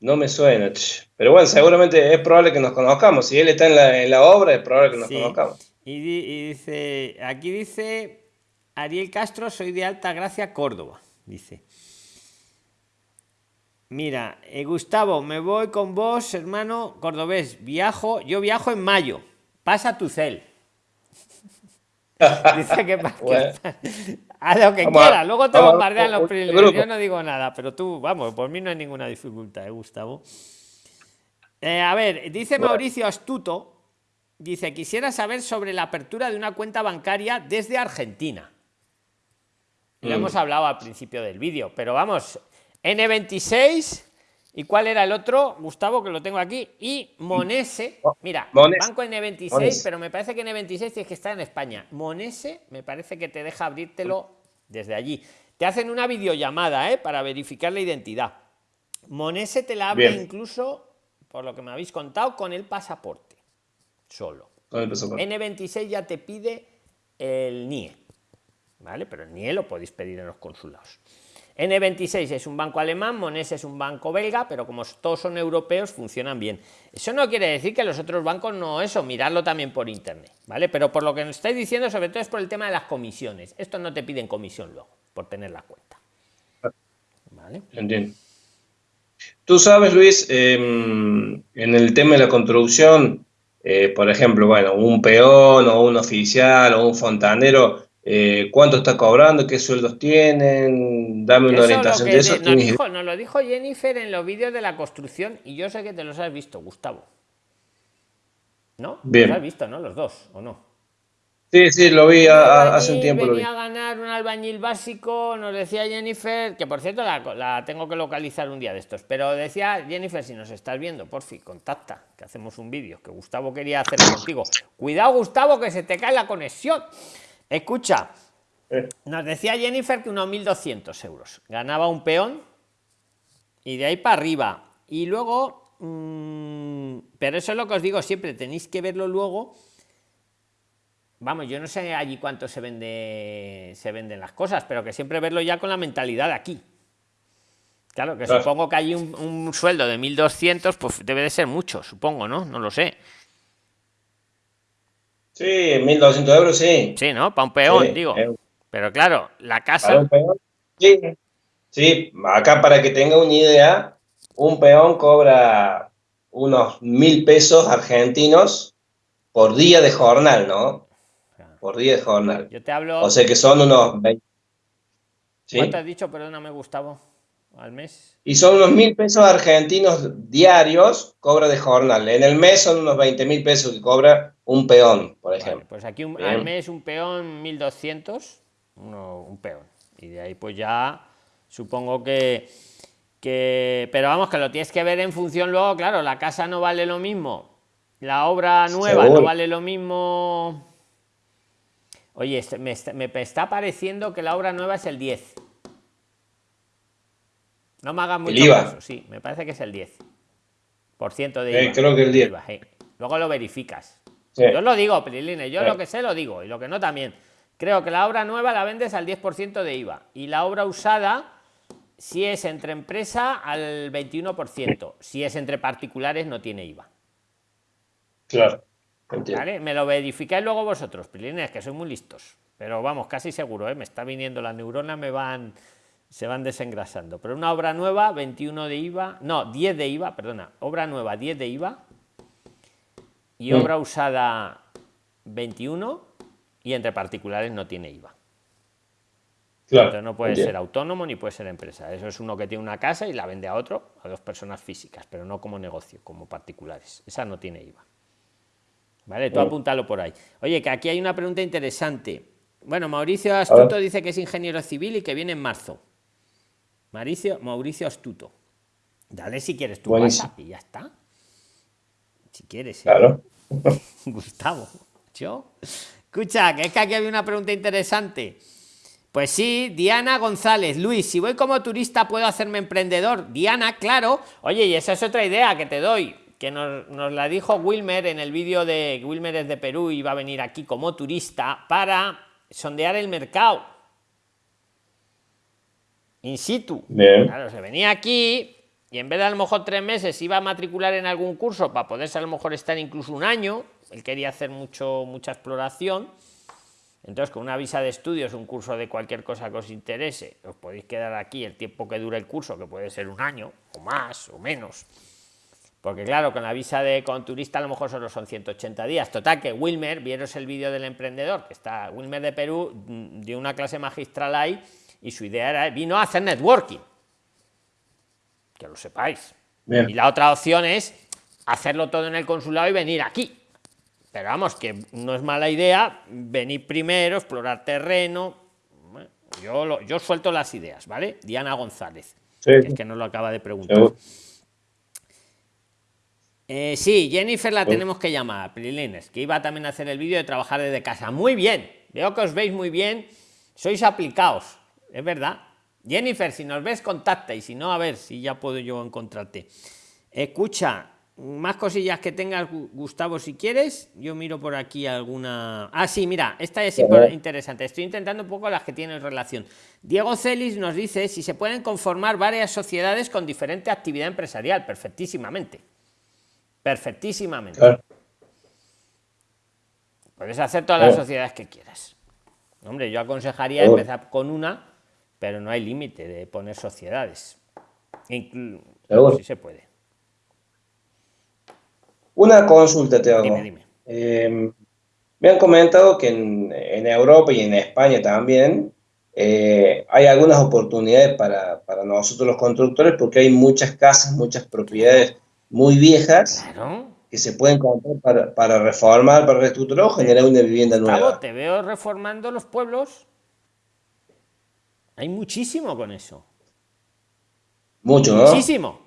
No me suena. Pero bueno, seguramente es probable que nos conozcamos. Si él está en la, obra, es probable que nos conozcamos. Y, dice, aquí dice Ariel Castro, soy de Alta Gracia, Córdoba. Dice. Mira, eh, Gustavo, me voy con vos, hermano cordobés. Viajo, yo viajo en mayo. Pasa tu cel. Dice que, a lo que quiera, luego te bombardean los primeros. Yo no digo nada, pero tú, vamos, por mí no hay ninguna dificultad, ¿eh, Gustavo? Eh, a ver, dice Mauricio Astuto, dice, quisiera saber sobre la apertura de una cuenta bancaria desde Argentina. Lo mm. hemos hablado al principio del vídeo, pero vamos, N26 ¿Y cuál era el otro, Gustavo, que lo tengo aquí? Y Monese. Oh, Mira, banco N26, pero me parece que N26 tienes que estar en España. Monese, me parece que te deja abrírtelo desde allí. Te hacen una videollamada ¿eh? para verificar la identidad. Monese te la abre incluso, por lo que me habéis contado, con el pasaporte. Solo. N26 ya te pide el NIE. ¿Vale? Pero el NIE lo podéis pedir en los consulados. N26 es un banco alemán, Monese es un banco belga, pero como todos son europeos, funcionan bien. Eso no quiere decir que los otros bancos no eso, mirarlo también por internet, ¿vale? Pero por lo que nos estáis diciendo, sobre todo es por el tema de las comisiones. Esto no te piden comisión luego, por tener la cuenta. ¿Vale? Entiendo. Tú sabes, Luis, em, en el tema de la construcción, eh, por ejemplo, bueno, un peón o un oficial o un fontanero, eh, cuánto está cobrando, qué sueldos tienen, dame una orientación de eso. Nos, dijo, nos, lo dijo Jennifer en los vídeos de la construcción y yo sé que te los has visto, Gustavo. ¿No? Bien. Los has visto, ¿no? Los dos, ¿o no? Sí, sí, lo vi hace un tiempo. Venía a ganar un albañil básico, nos decía Jennifer, que por cierto la, tengo que localizar un día de estos, pero decía Jennifer, si nos estás viendo, por fin, contacta, que hacemos un vídeo, que Gustavo quería hacer contigo. Cuidado, Gustavo, que se te cae la conexión. Escucha, eh. nos decía Jennifer que unos 1.200 euros. Ganaba un peón y de ahí para arriba. Y luego, mm, pero eso es lo que os digo siempre, tenéis que verlo luego. Vamos, yo no sé allí cuánto se vende se venden las cosas, pero que siempre verlo ya con la mentalidad de aquí. Claro, que supongo que hay un, un sueldo de 1.200, pues debe de ser mucho, supongo, ¿no? No lo sé. Sí, 1.200 euros, sí. Sí, ¿no? Para un peón, digo. Pero claro, la casa... Sí. sí, acá para que tenga una idea, un peón cobra unos mil pesos argentinos por día de jornal, ¿no? Por día de jornal. Yo te hablo... O sea que son unos 20... ¿Sí? ¿Cuánto has dicho? Perdóname, Gustavo al mes. Y son unos mil pesos argentinos diarios, cobra de jornal. En el mes son unos 20 mil pesos que cobra un peón, por ejemplo. pues aquí al mes un peón 1200, uno, un peón. Y de ahí pues ya supongo que, que... Pero vamos, que lo tienes que ver en función luego, claro, la casa no vale lo mismo. La obra nueva no vale lo mismo... Oye, me me está pareciendo que la obra nueva es el 10. No me hagas mucho caso, sí, me parece que es el 10% de eh, IVA. creo que el 10. Luego lo verificas. Yo lo digo, Priline, yo lo que sé lo digo y lo que no también. Creo que la obra nueva la vendes al 10% de IVA y la obra usada si es entre empresa al 21%. Si es entre particulares no tiene IVA. Claro. ¿Vale? Me lo verificáis luego vosotros, pilines, que soy muy listos. Pero vamos, casi seguro, ¿eh? me está viniendo las neuronas, me van, se van desengrasando. Pero una obra nueva, 21 de IVA, no, 10 de IVA, perdona, obra nueva, 10 de IVA. Y mm. obra usada, 21. Y entre particulares no tiene IVA. Claro, no puede ser autónomo ni puede ser empresa. Eso es uno que tiene una casa y la vende a otro, a dos personas físicas, pero no como negocio, como particulares. Esa no tiene IVA. Vale, tú apúntalo por ahí. Oye, que aquí hay una pregunta interesante. Bueno, Mauricio Astuto dice que es ingeniero civil y que viene en marzo. Mauricio, Mauricio Astuto. Dale si quieres tu WhatsApp y ya está. Si quieres. ¿eh? Claro. Gustavo. Yo. Escucha, que es que aquí había una pregunta interesante. Pues sí, Diana González, Luis, si voy como turista puedo hacerme emprendedor. Diana, claro. Oye, y esa es otra idea que te doy que nos, la dijo Wilmer en el vídeo de Wilmer es de Perú y va a venir aquí como turista para sondear el mercado. In situ. Claro, se venía aquí y en vez de a lo mejor tres meses iba a matricular en algún curso para poderse a lo mejor estar incluso un año. Él quería hacer mucho, mucha exploración. Entonces, con una visa de estudios, un curso de cualquier cosa que os interese, os podéis quedar aquí el tiempo que dure el curso, que puede ser un año, o más, o menos porque claro, con la visa de con turista a lo mejor solo son 180 días. Total, que Wilmer, vieros el vídeo del emprendedor, que está Wilmer de Perú, mm, dio una clase magistral ahí y su idea era, vino a hacer networking. Que lo sepáis. Y la otra opción es hacerlo todo en el consulado y venir aquí. Pero vamos, que no es mala idea venir primero, explorar terreno. yo, yo suelto las ideas, ¿vale? Diana González, que es que nos lo acaba de preguntar. Eh, sí, Jennifer la tenemos que llamar, Prilines, que iba también a hacer el vídeo de trabajar desde casa. Muy bien, veo que os veis muy bien, sois aplicados, es verdad. Jennifer, si nos ves, contacta y si no, a ver si ya puedo yo encontrarte. Escucha, más cosillas que tengas, Gustavo, si quieres. Yo miro por aquí alguna. Ah, sí, mira, esta es interesante. Estoy intentando un poco las que tienen relación. Diego Celis nos dice si se pueden conformar varias sociedades con diferente actividad empresarial. Perfectísimamente perfectísimamente. Puedes hacer todas las sociedades que quieras. Hombre, yo aconsejaría empezar con una, pero no hay límite de poner sociedades. si se puede. Una consulta te hago. Em, me han comentado que en, Europa y en España también eh, hay algunas oportunidades para, para, nosotros los constructores porque hay muchas casas, muchas propiedades muy viejas que se pueden comprar para, para reformar, para reestructurar o generar una vivienda nueva. te veo reformando los pueblos. Hay muchísimo con eso. Mucho, ¿no? Muchísimo.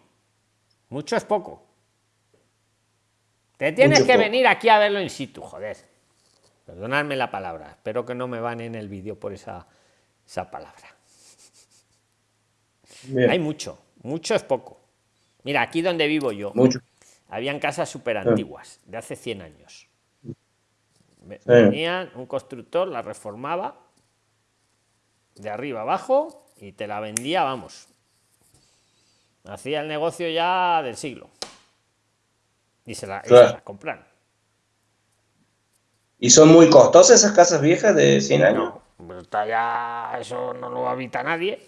Mucho es poco. Te tienes que venir aquí a verlo in situ, joder. Perdonadme la palabra. Espero que no me van en el vídeo por esa, esa palabra. Hay mucho. Mucho es poco. Mira, aquí donde vivo yo, habían casas súper antiguas, de hace 100 años. Venía un constructor, la reformaba de arriba abajo y te la vendía, vamos. Hacía el negocio ya del siglo. Y se la, compran. ¿Y son muy costosas esas casas viejas de 100 años? No, ya eso no lo habita nadie.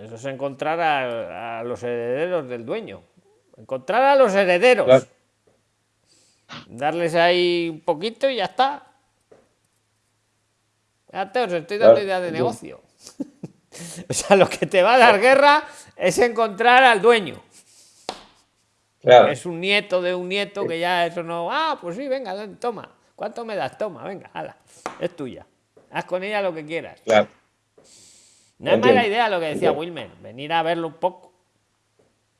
Eso es encontrar a, los herederos del dueño. Encontrar a los herederos. Darles ahí un poquito y ya está. Ya te os estoy dando idea de negocio. o sea, lo que te va a dar guerra es encontrar al dueño. Es un nieto de un nieto que ya eso no. Ah, pues sí, venga, toma. ¿Cuánto me das? Toma, venga, hala. Es tuya. Haz con ella lo que quieras. Claro. No es mala idea lo que decía Wilmer, venir a verlo un poco.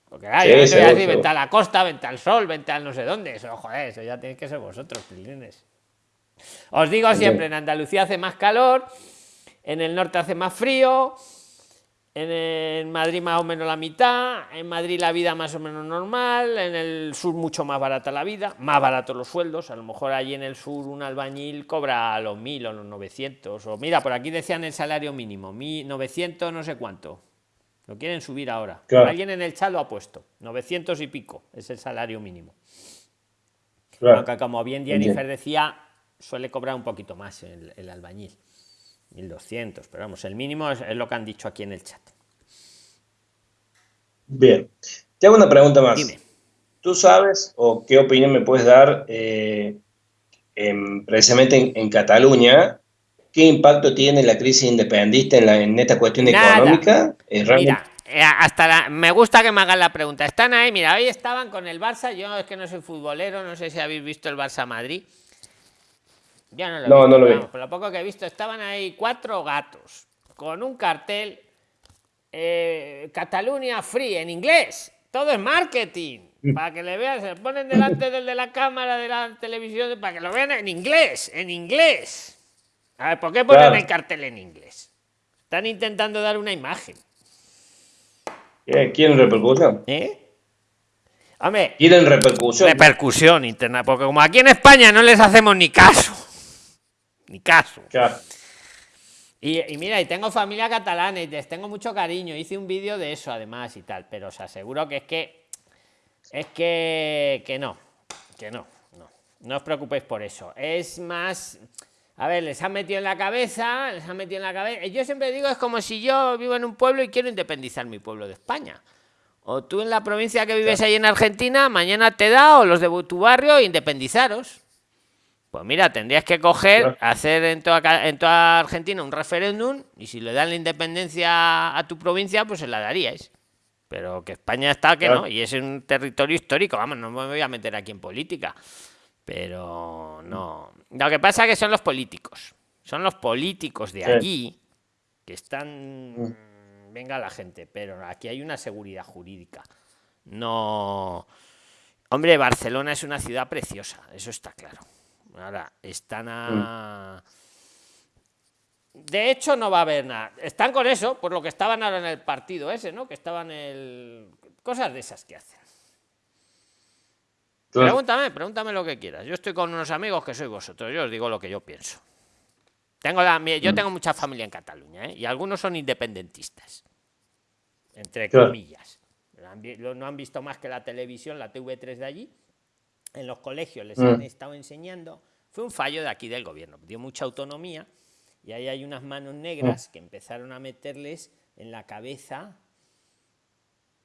Porque ah, yo te voy a decir, vente a la costa, vente al sol, vente al no sé dónde. Eso, joder, eso ya tenéis que ser vosotros, pilines. Os digo siempre, en Andalucía hace más calor, en el norte hace más frío, En, Madrid más o menos la mitad, en Madrid la vida más o menos normal, en el sur mucho más barata la vida, más baratos los sueldos, a lo mejor allí en el sur un albañil cobra los mil o los 900, o mira, por aquí decían el salario mínimo, 900 no sé cuánto, lo quieren subir ahora. Alguien en el chat lo ha puesto, 900 y pico es el salario mínimo. Aunque como bien Jennifer decía, suele cobrar un poquito más el, el albañil. 1200, pero vamos, el mínimo es, lo que han dicho aquí en el chat. Bien, te hago una pregunta más. Dime. ¿Tú sabes o qué opinión me puedes dar eh, precisamente en, Cataluña? ¿Qué impacto tiene la crisis independista en, esta cuestión económica? Eh, mira, eh, hasta me gusta que me hagan la pregunta. Están ahí, mira, hoy estaban con el Barça. Yo es que no soy futbolero, no sé si habéis visto el Barça Madrid. Ya no lo, no, lo Por lo poco que he visto, estaban ahí cuatro gatos con un cartel eh, Cataluña Free en inglés. Todo es marketing. Mm. Para que le vean, se ponen delante del de la cámara de la televisión para que lo vean en inglés, en inglés. A ver, ¿por qué ponen el cartel en inglés? Están intentando dar una imagen. ¿Quieren repercusión? ¿Eh? ¿Quieren repercusión? Repercusión interna, porque como aquí en España no les hacemos ni caso ni caso. Y, mira, y tengo familia catalana y les tengo mucho cariño. Hice un vídeo de eso además y tal, pero os aseguro que es que es que, que no, que no, no. No os preocupéis por eso. Es más, a ver, les han metido en la cabeza, les han metido en la cabeza. Yo siempre digo, es como si yo vivo en un pueblo y quiero independizar mi pueblo de España. O tú en la provincia que vives ahí en Argentina, mañana te da, o los de tu barrio, independizaros. Pues mira, tendrías que coger, hacer en toda, en toda Argentina un referéndum y si le dan la independencia a tu provincia, pues se la daríais. Pero que España está que no, y es un territorio histórico, vamos, no me voy a meter aquí en política. Pero no. Lo que pasa es que son los políticos. Son los políticos de allí que están. Mm. Venga la gente, pero aquí hay una seguridad jurídica. No. Hombre, Barcelona es una ciudad preciosa, eso está claro. Ahora, están a... De hecho, no va a haber nada. Están con eso, por lo que estaban ahora en el partido ese, ¿no? Que estaban en el... Cosas de esas que hacen. Pregúntame, pregúntame lo que quieras. Yo estoy con unos amigos que soy vosotros. Yo os digo lo que yo pienso. Tengo la, yo mm. tengo mucha familia en Cataluña, ¿eh? Y algunos son independentistas. Entre comillas. No han visto más que la televisión, la TV3 de allí en los colegios les han mm. estado enseñando, fue un fallo de aquí del gobierno, dio mucha autonomía y ahí hay unas manos negras mm. que empezaron a meterles en la cabeza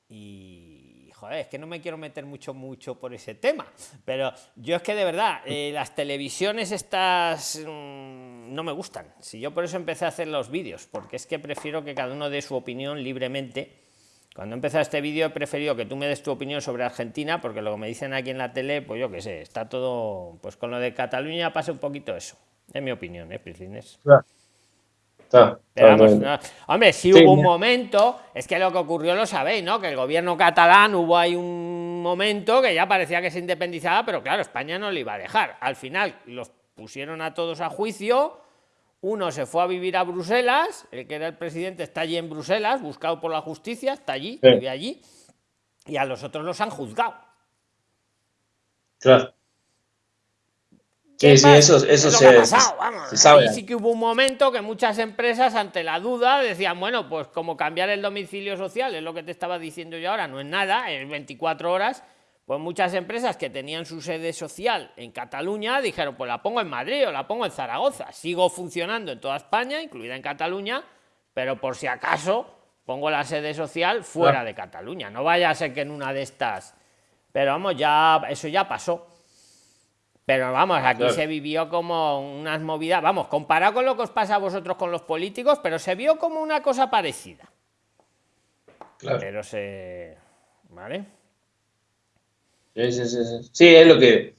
y joder, es que no me quiero meter mucho mucho por ese tema, pero yo es que de verdad eh, las televisiones estas mm, no me gustan. Si yo por eso empecé a hacer los vídeos, porque es que prefiero que cada uno dé su opinión libremente cuando he este vídeo he preferido que tú me des tu opinión sobre Argentina, porque lo que me dicen aquí en la tele, pues yo qué sé, está todo, pues con lo de Cataluña pasa un poquito eso, es mi opinión, ¿eh, Priscines? hombre, si hubo un momento, es que lo que ocurrió lo sabéis, ¿no? Que el gobierno catalán hubo ahí un momento que ya parecía que se independizaba, pero claro, España no le iba a dejar. Al final los pusieron a todos a juicio uno se fue a vivir a Bruselas, el que era el presidente está allí en Bruselas, buscado por la justicia, está allí, vive allí, y a los otros los han juzgado. Claro. Sí, sí, eso, eso se, sabe. sí que hubo un momento que muchas empresas, ante la duda, decían, bueno, pues como cambiar el domicilio social, es lo que te estaba diciendo yo ahora, no es nada, es 24 horas, pues muchas empresas que tenían su sede social en Cataluña dijeron, pues la pongo en Madrid o la pongo en Zaragoza. Sigo funcionando en toda España, incluida en Cataluña, pero por si acaso pongo la sede social fuera de Cataluña. No vaya a ser que en una de estas... Pero vamos, ya eso ya pasó. Pero vamos, aquí se vivió como unas movidas, vamos, comparado con lo que os pasa a vosotros con los políticos, pero se vio como una cosa parecida. Claro. Pero se... ¿Vale? Sí, sí, sí. Sí, es lo que.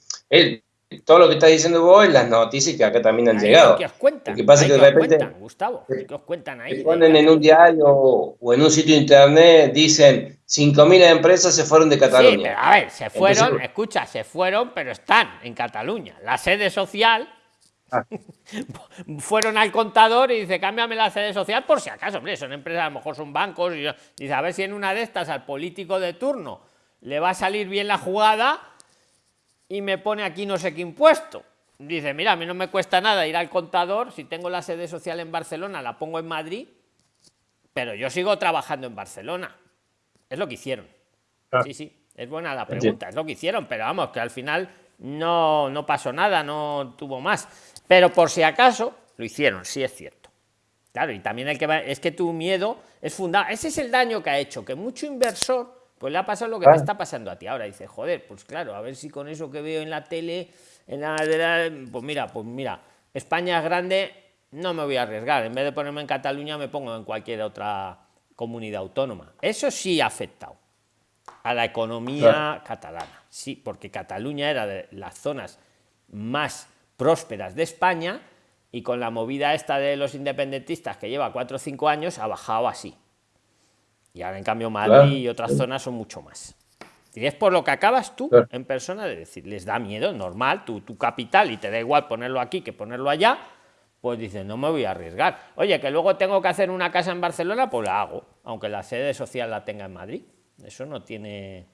todo lo que estás diciendo vos es las noticias que acá también han llegado. ¿Qué os cuentan? Lo que pasa es que de repente. Cuentan, Gustavo? ¿Qué os cuentan ahí? Ponen en un diario o en un sitio de internet, dicen 5.000 empresas se fueron de Cataluña. Sí, a ver, se fueron, escucha, se fueron, pero están en Cataluña. La sede social Ah. Fueron al contador y dice, cámbiame la sede social por si acaso, hombre, son empresas, a lo mejor son bancos. Y dice, a ver si en una de estas al político de turno le va a salir bien la jugada y me pone aquí no sé qué impuesto. Dice, mira, a mí no me cuesta nada ir al contador, si tengo la sede social en Barcelona, la pongo en Madrid, pero yo sigo trabajando en Barcelona. Es lo que hicieron. Ah. Sí, sí, es buena la pregunta, es lo que hicieron, pero vamos, que al final no, no pasó nada, no tuvo más. Pero por si acaso, lo hicieron, sí es cierto. Claro, y también el que va, es que tu miedo es fundado. Ese es el daño que ha hecho, que mucho inversor pues le ha pasado lo que te está pasando a ti ahora. Dice, joder, pues claro, a ver si con eso que veo en la tele, en la, pues mira, pues mira, España es grande, no me voy a arriesgar. En vez de ponerme en Cataluña, me pongo en cualquier otra comunidad autónoma. Eso sí ha afectado a la economía catalana. Sí, porque Cataluña era de las zonas más prósperas de España y con la movida esta de los independentistas que lleva cuatro o cinco años ha bajado así. Y ahora en cambio Madrid y otras zonas son mucho más. Y es por lo que acabas tú en persona de decir, les da miedo, normal, tu, tu capital y te da igual ponerlo aquí que ponerlo allá, pues dices, no me voy a arriesgar. Oye, que luego tengo que hacer una casa en Barcelona, pues la hago, aunque la sede social la tenga en Madrid. Eso no tiene...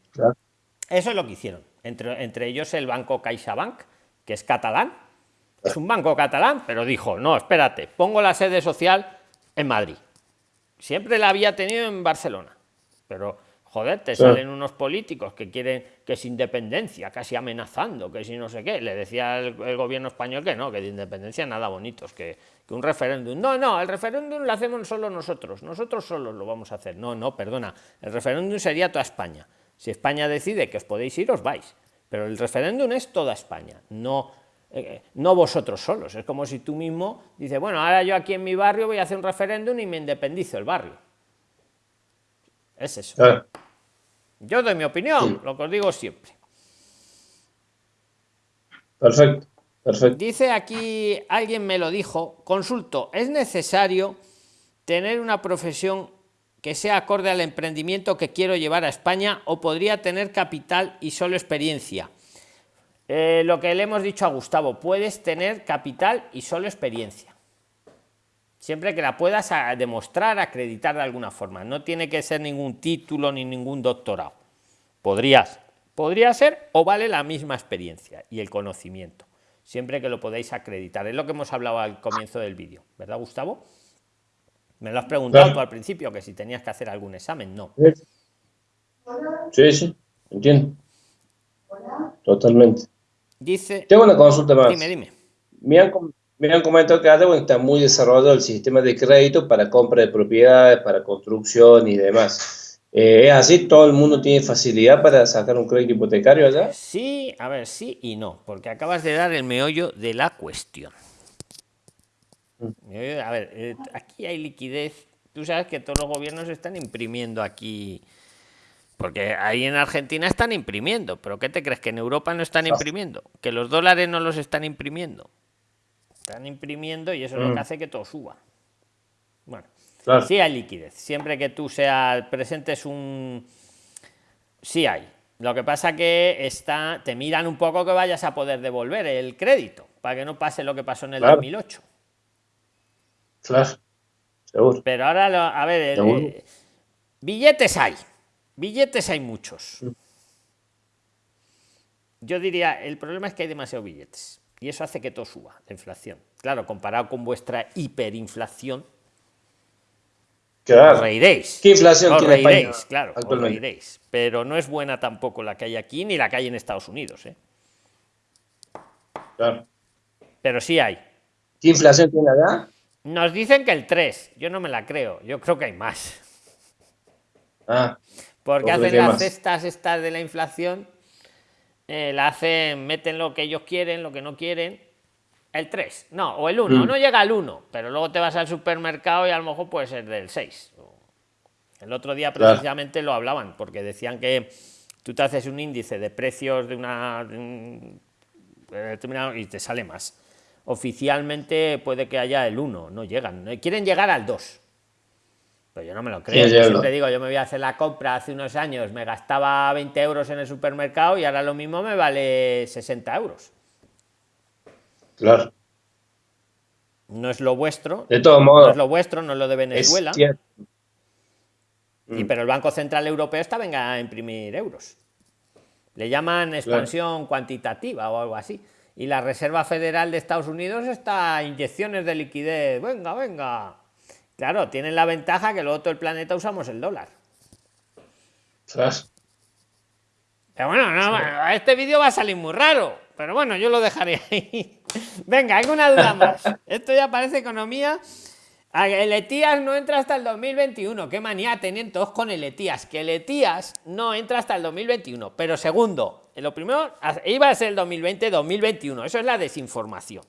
Eso es lo que hicieron. Entre, entre ellos el banco CaixaBank, que es catalán. Es un banco catalán, pero dijo, no, espérate, pongo la sede social en Madrid. Siempre la había tenido en Barcelona. Pero, joder, te salen unos políticos que quieren que es independencia, casi amenazando, que si no sé qué. Le decía el, gobierno español que no, que de independencia nada bonitos, que, que un referéndum. No, no, el referéndum lo hacemos solo nosotros. Nosotros solos lo vamos a hacer. No, no, perdona. El referéndum sería toda España. Si España decide que os podéis ir, os vais. Pero el referéndum es toda España, no, eh, no vosotros solos. Es como si tú mismo dices, bueno, ahora yo aquí en mi barrio voy a hacer un referéndum y me independizo el barrio. Es eso. Yo doy mi opinión, lo que os digo siempre. Perfecto, perfecto. Dice aquí, alguien me lo dijo, consulto, ¿es necesario tener una profesión que sea acorde al emprendimiento que quiero llevar a España o podría tener capital y solo experiencia. Eh, lo que le hemos dicho a Gustavo, puedes tener capital y solo experiencia. Siempre que la puedas demostrar, acreditar de alguna forma. No tiene que ser ningún título ni ningún doctorado. Podrías, podría ser o vale la misma experiencia y el conocimiento. Siempre que lo podáis acreditar. Es lo que hemos hablado al comienzo del vídeo, ¿verdad, Gustavo? Me lo has preguntado tú al principio, que si tenías que hacer algún examen, no. Sí, sí, entiendo. Totalmente. Dice. Tengo una consulta más. Dime, dime. Me han, me han comentado que ahora está muy desarrollado el sistema de crédito para compra de propiedades, para construcción y demás. Eh, ¿Es así? ¿Todo el mundo tiene facilidad para sacar un crédito hipotecario allá? Sí, a ver, sí y no, porque acabas de dar el meollo de la cuestión. Eh, a ver, eh, aquí hay liquidez. Tú sabes que todos los gobiernos están imprimiendo aquí. Porque ahí en Argentina están imprimiendo. ¿Pero qué te crees? ¿Que en Europa no están imprimiendo? ¿Que los dólares no los están imprimiendo? Están imprimiendo y eso es lo que mm. hace que todo suba. Bueno, sí hay liquidez. Siempre que tú seas presentes un... Sí hay. Lo que pasa que está, te miran un poco que vayas a poder devolver el crédito, para que no pase lo que pasó en el 2008. Claro, seguro. Pero ahora, a ver, eh, billetes hay, billetes hay muchos. Yo diría, el problema es que hay demasiados billetes y eso hace que todo suba, la inflación. Claro, comparado con vuestra hiperinflación, claro. os reiréis. ¿Qué inflación os reiréis, claro, os reiréis. Pero no es buena tampoco la que hay aquí ni la que hay en Estados Unidos. ¿eh? Claro. Pero sí hay. ¿Qué inflación tiene allá? Nos dicen que el 3, yo no me la creo, yo creo que hay más. Ah, Porque hacen las cestas estas de la inflación, eh, la hacen, meten lo que ellos quieren, lo que no quieren. El 3, no, o el 1, mm. no llega al 1, pero luego te vas al supermercado y a lo mejor puede ser del 6. El otro día precisamente lo hablaban, porque decían que tú te haces un índice de precios de una... y te sale más oficialmente puede que haya el 1, no llegan, quieren llegar al 2. Pero yo no me lo creo. yo siempre digo, yo me voy a hacer la compra hace unos años, me gastaba 20 euros en el supermercado y ahora lo mismo me vale 60 euros. Claro. no es lo vuestro. De todos modos. No es lo vuestro, no es lo de Venezuela. Y, Mm. pero el Banco Central Europeo está venga a imprimir euros. Le llaman expansión cuantitativa o algo así. Y la Reserva Federal de Estados Unidos está inyecciones de liquidez. Venga, venga. Claro, tienen la ventaja que luego todo el planeta usamos el dólar. Tras. Pero bueno, no, este vídeo va a salir muy raro. Pero bueno, yo lo dejaré ahí. Venga, alguna duda más. Esto ya parece economía. El ETIAS no entra hasta el 2021. Qué manía tenían todos con el ETIAS. Que el ETIAS no entra hasta el 2021. Pero segundo, lo primero iba a ser el 2020-2021. Eso es la desinformación.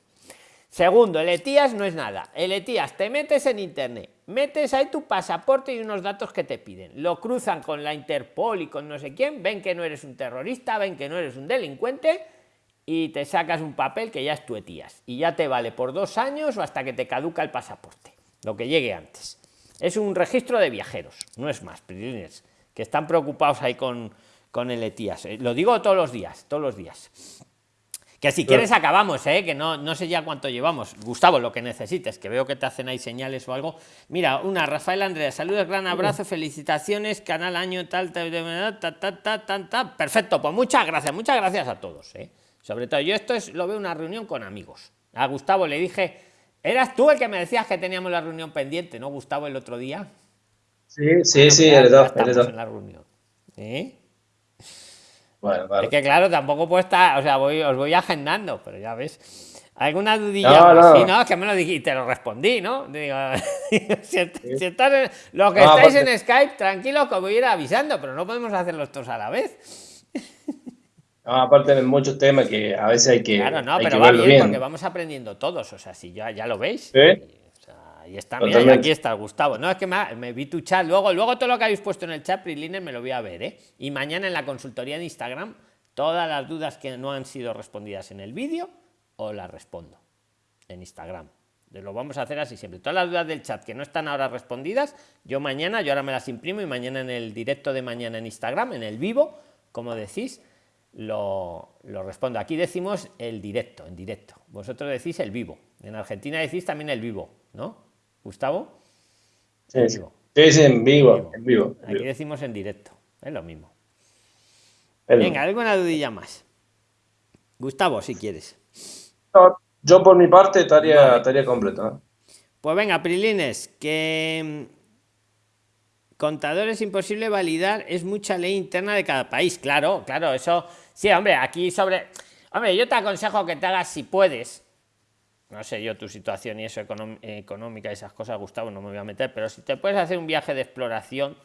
Segundo, el ETIAS no es nada. El ETIAS te metes en internet, metes ahí tu pasaporte y unos datos que te piden. Lo cruzan con la Interpol y con no sé quién, ven que no eres un terrorista, ven que no eres un delincuente y te sacas un papel que ya es tu ETIAS. Y ya te vale por dos años o hasta que te caduca el pasaporte, lo que llegue antes. Es un registro de viajeros, no es más, que están preocupados ahí con, con el ETIAS. Eh, Lo digo todos los días, todos los días. Que si quieres acabamos, ¿eh? que no, no sé ya cuánto llevamos. Gustavo, lo que necesites, que veo que te hacen ahí señales o algo. Mira, una, Rafael Andrea, saludos, gran abrazo, felicitaciones, canal año tal, tal, tal, tal, tal, tal. Perfecto, pues muchas gracias, muchas gracias a todos. ¿eh? Sobre todo, yo esto es, lo veo una reunión con amigos. A Gustavo le dije, eras tú el que me decías que teníamos la reunión pendiente, ¿no, Gustavo, el otro día? Sí, sí, Bueno, sí, eres ya dos, estamos eres dos. en la reunión. ¿Eh? Bueno, vale. Es que claro, tampoco puedo estar, o sea, voy, os voy agendando, pero ya ves. ¿Alguna dudilla? No, no. Sí, no, es que me lo dijiste, te lo respondí, ¿no? Digo, si, est- si estás en- los que No, estáis en Skype, tranquilos que voy a ir avisando, pero no podemos hacerlos todos a la vez. No, aparte de muchos temas que a veces hay que, Claro, no, hay pero que va bien, bien. porque vamos aprendiendo todos, o sea, si ya, ya lo veis. Sí. Ahí está, mira, y aquí está Gustavo. No, es que me, ha- me vi tu chat, luego, luego todo lo que habéis puesto en el chat, Prilines, me lo voy a ver, ¿eh? Y mañana en la consultoría de Instagram, todas las dudas que no han sido respondidas en el vídeo, os las respondo en Instagram. Lo vamos a hacer así siempre. Todas las dudas del chat que no están ahora respondidas, yo mañana, yo ahora me las imprimo y mañana en el directo de mañana en Instagram, en el vivo, como decís, lo, lo respondo. Aquí decimos el directo, en directo. Vosotros decís el vivo. En Argentina decís también el vivo, ¿no? Gustavo. Sí, vivo. En vivo, vivo. en vivo. en Aquí decimos en directo. Es lo mismo. El- Venga, alguna dudilla más. Gustavo, si quieres. No, Yo por mi parte estaría, Vale. estaría completo. ¿eh? Pues venga, Prilines, que mm, contador es imposible validar, es mucha ley interna de cada país. Claro, claro, eso. Sí, hombre, aquí sobre. Hombre, yo te aconsejo que te hagas si puedes. No sé yo tu situación y eso económica y esas cosas, Gustavo, no me voy a meter, pero si te puedes hacer un viaje de exploración,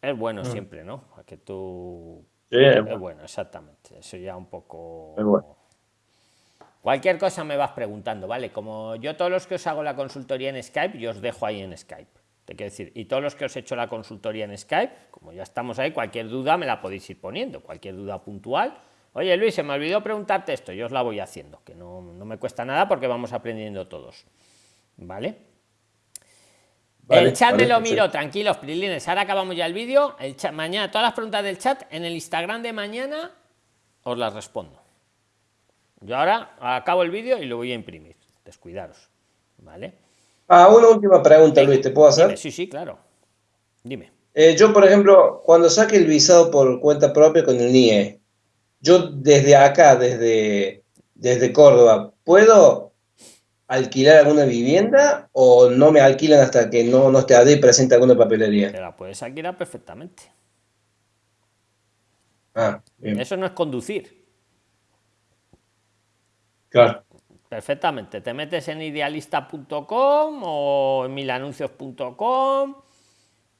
es bueno siempre, ¿no? A que tú. Sí, es Es bueno. bueno, exactamente. Eso ya un poco. Es bueno. Cualquier cosa me vas preguntando, ¿vale? Como yo todos los que os hago la consultoría en Skype, yo os dejo ahí en Skype. Te quiero decir, y todos los que os he hecho la consultoría en Skype, como ya estamos ahí, cualquier duda me la podéis ir poniendo, cualquier duda puntual. Oye Luis, se me olvidó preguntarte esto, yo os la voy haciendo, que no, no me cuesta nada porque vamos aprendiendo todos. ¿Vale? Vale, el chat vale, me lo miro, tranquilos, Prilines. Ahora acabamos ya el vídeo. El chat, mañana, todas las preguntas del chat en el Instagram de mañana os las respondo. Yo ahora acabo el vídeo y lo voy a imprimir. Descuidaros. ¿Vale? Ah, una última pregunta, Luis, ¿te puedo hacer? Dime, sí, sí, claro. Dime. Eh, yo, por ejemplo, cuando saque el visado por cuenta propia con el NIE, yo desde acá, desde, desde Córdoba, ¿puedo alquilar alguna vivienda o no me alquilan hasta que no, no esté ahí presente alguna papelería? Te la puedes alquilar perfectamente. Ah, bien, Eso no es conducir. claro. Perfectamente. Te metes en idealista.com o en milanuncios.com.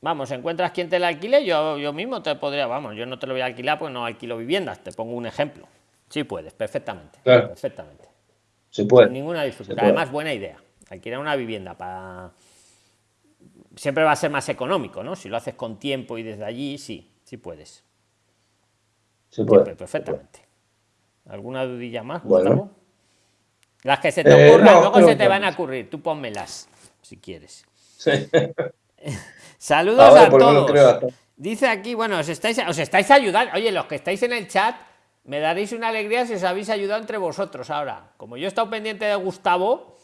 Vamos, encuentras quien te la alquile. Yo, yo mismo te podría, vamos, yo no te lo voy a alquilar porque no alquilo viviendas. Te pongo un ejemplo. Sí puedes, perfectamente. Claro. Perfectamente. Se puede. Sin ninguna dificultad. Además, buena idea. Alquilar una vivienda para. Siempre va a ser más económico, ¿no? Si lo haces con tiempo y desde allí, sí, sí puedes. Se puede. Siempre, perfectamente. ¿Alguna dudilla más, Bueno. Gustavo? Las que se te Eh, ocurran, no, luego se te van a ocurrir. Tú pónmelas, si quieres. Sí. Saludos a todos. Dice aquí, bueno, os estáis, os estáis ayudando. Oye, los que estáis en el chat, me daréis una alegría si os habéis ayudado entre vosotros ahora. Como yo he estado pendiente de Gustavo,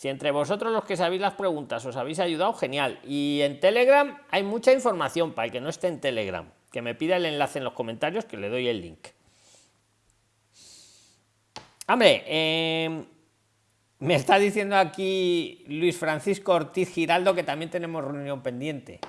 Si entre vosotros los que sabéis las preguntas os habéis ayudado, genial. Y en Telegram hay mucha información para el que no esté en Telegram. Que me pida el enlace en los comentarios que le doy el link. Hombre, em, me está diciendo aquí Luis Francisco Ortiz Giraldo que también tenemos reunión pendiente.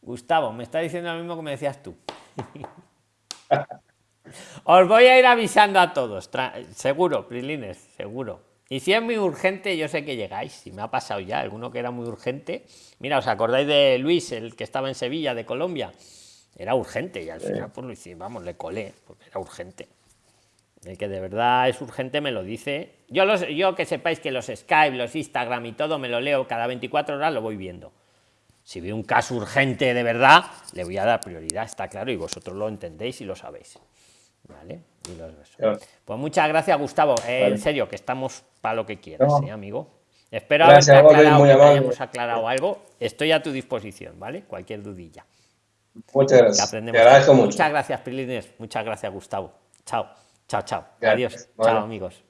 Gustavo, me está diciendo lo mismo que me decías tú. Os voy a ir avisando a todos, seguro, Prilines, seguro. Y si es muy urgente, yo sé que llegáis. Si me ha pasado ya alguno que era muy urgente. Mira, ¿os acordáis de Luis, el que estaba en Sevilla, de Colombia? Era urgente y al final pues lo hicimos, vamos, le colé, porque era urgente. El que de verdad es urgente me lo dice. Yo, los, yo que sepáis que los Skype, los Instagram y todo me lo leo cada 24 horas, lo voy viendo. Si veo un caso urgente de verdad, le voy a dar prioridad, está claro, y vosotros lo entendéis y lo sabéis. ¿Vale? Pues muchas gracias, Gustavo. Eh, en serio, que estamos para lo que quieras, ¿eh, amigo. Espero haber aclarado, que hayamos aclarado algo. Estoy a tu disposición, ¿vale? Cualquier dudilla. Muchas gracias. Te agradezco mucho. Muchas gracias, Prilines. Muchas gracias, Gustavo. Chao, chao, chao. Adiós. Chao, amigos.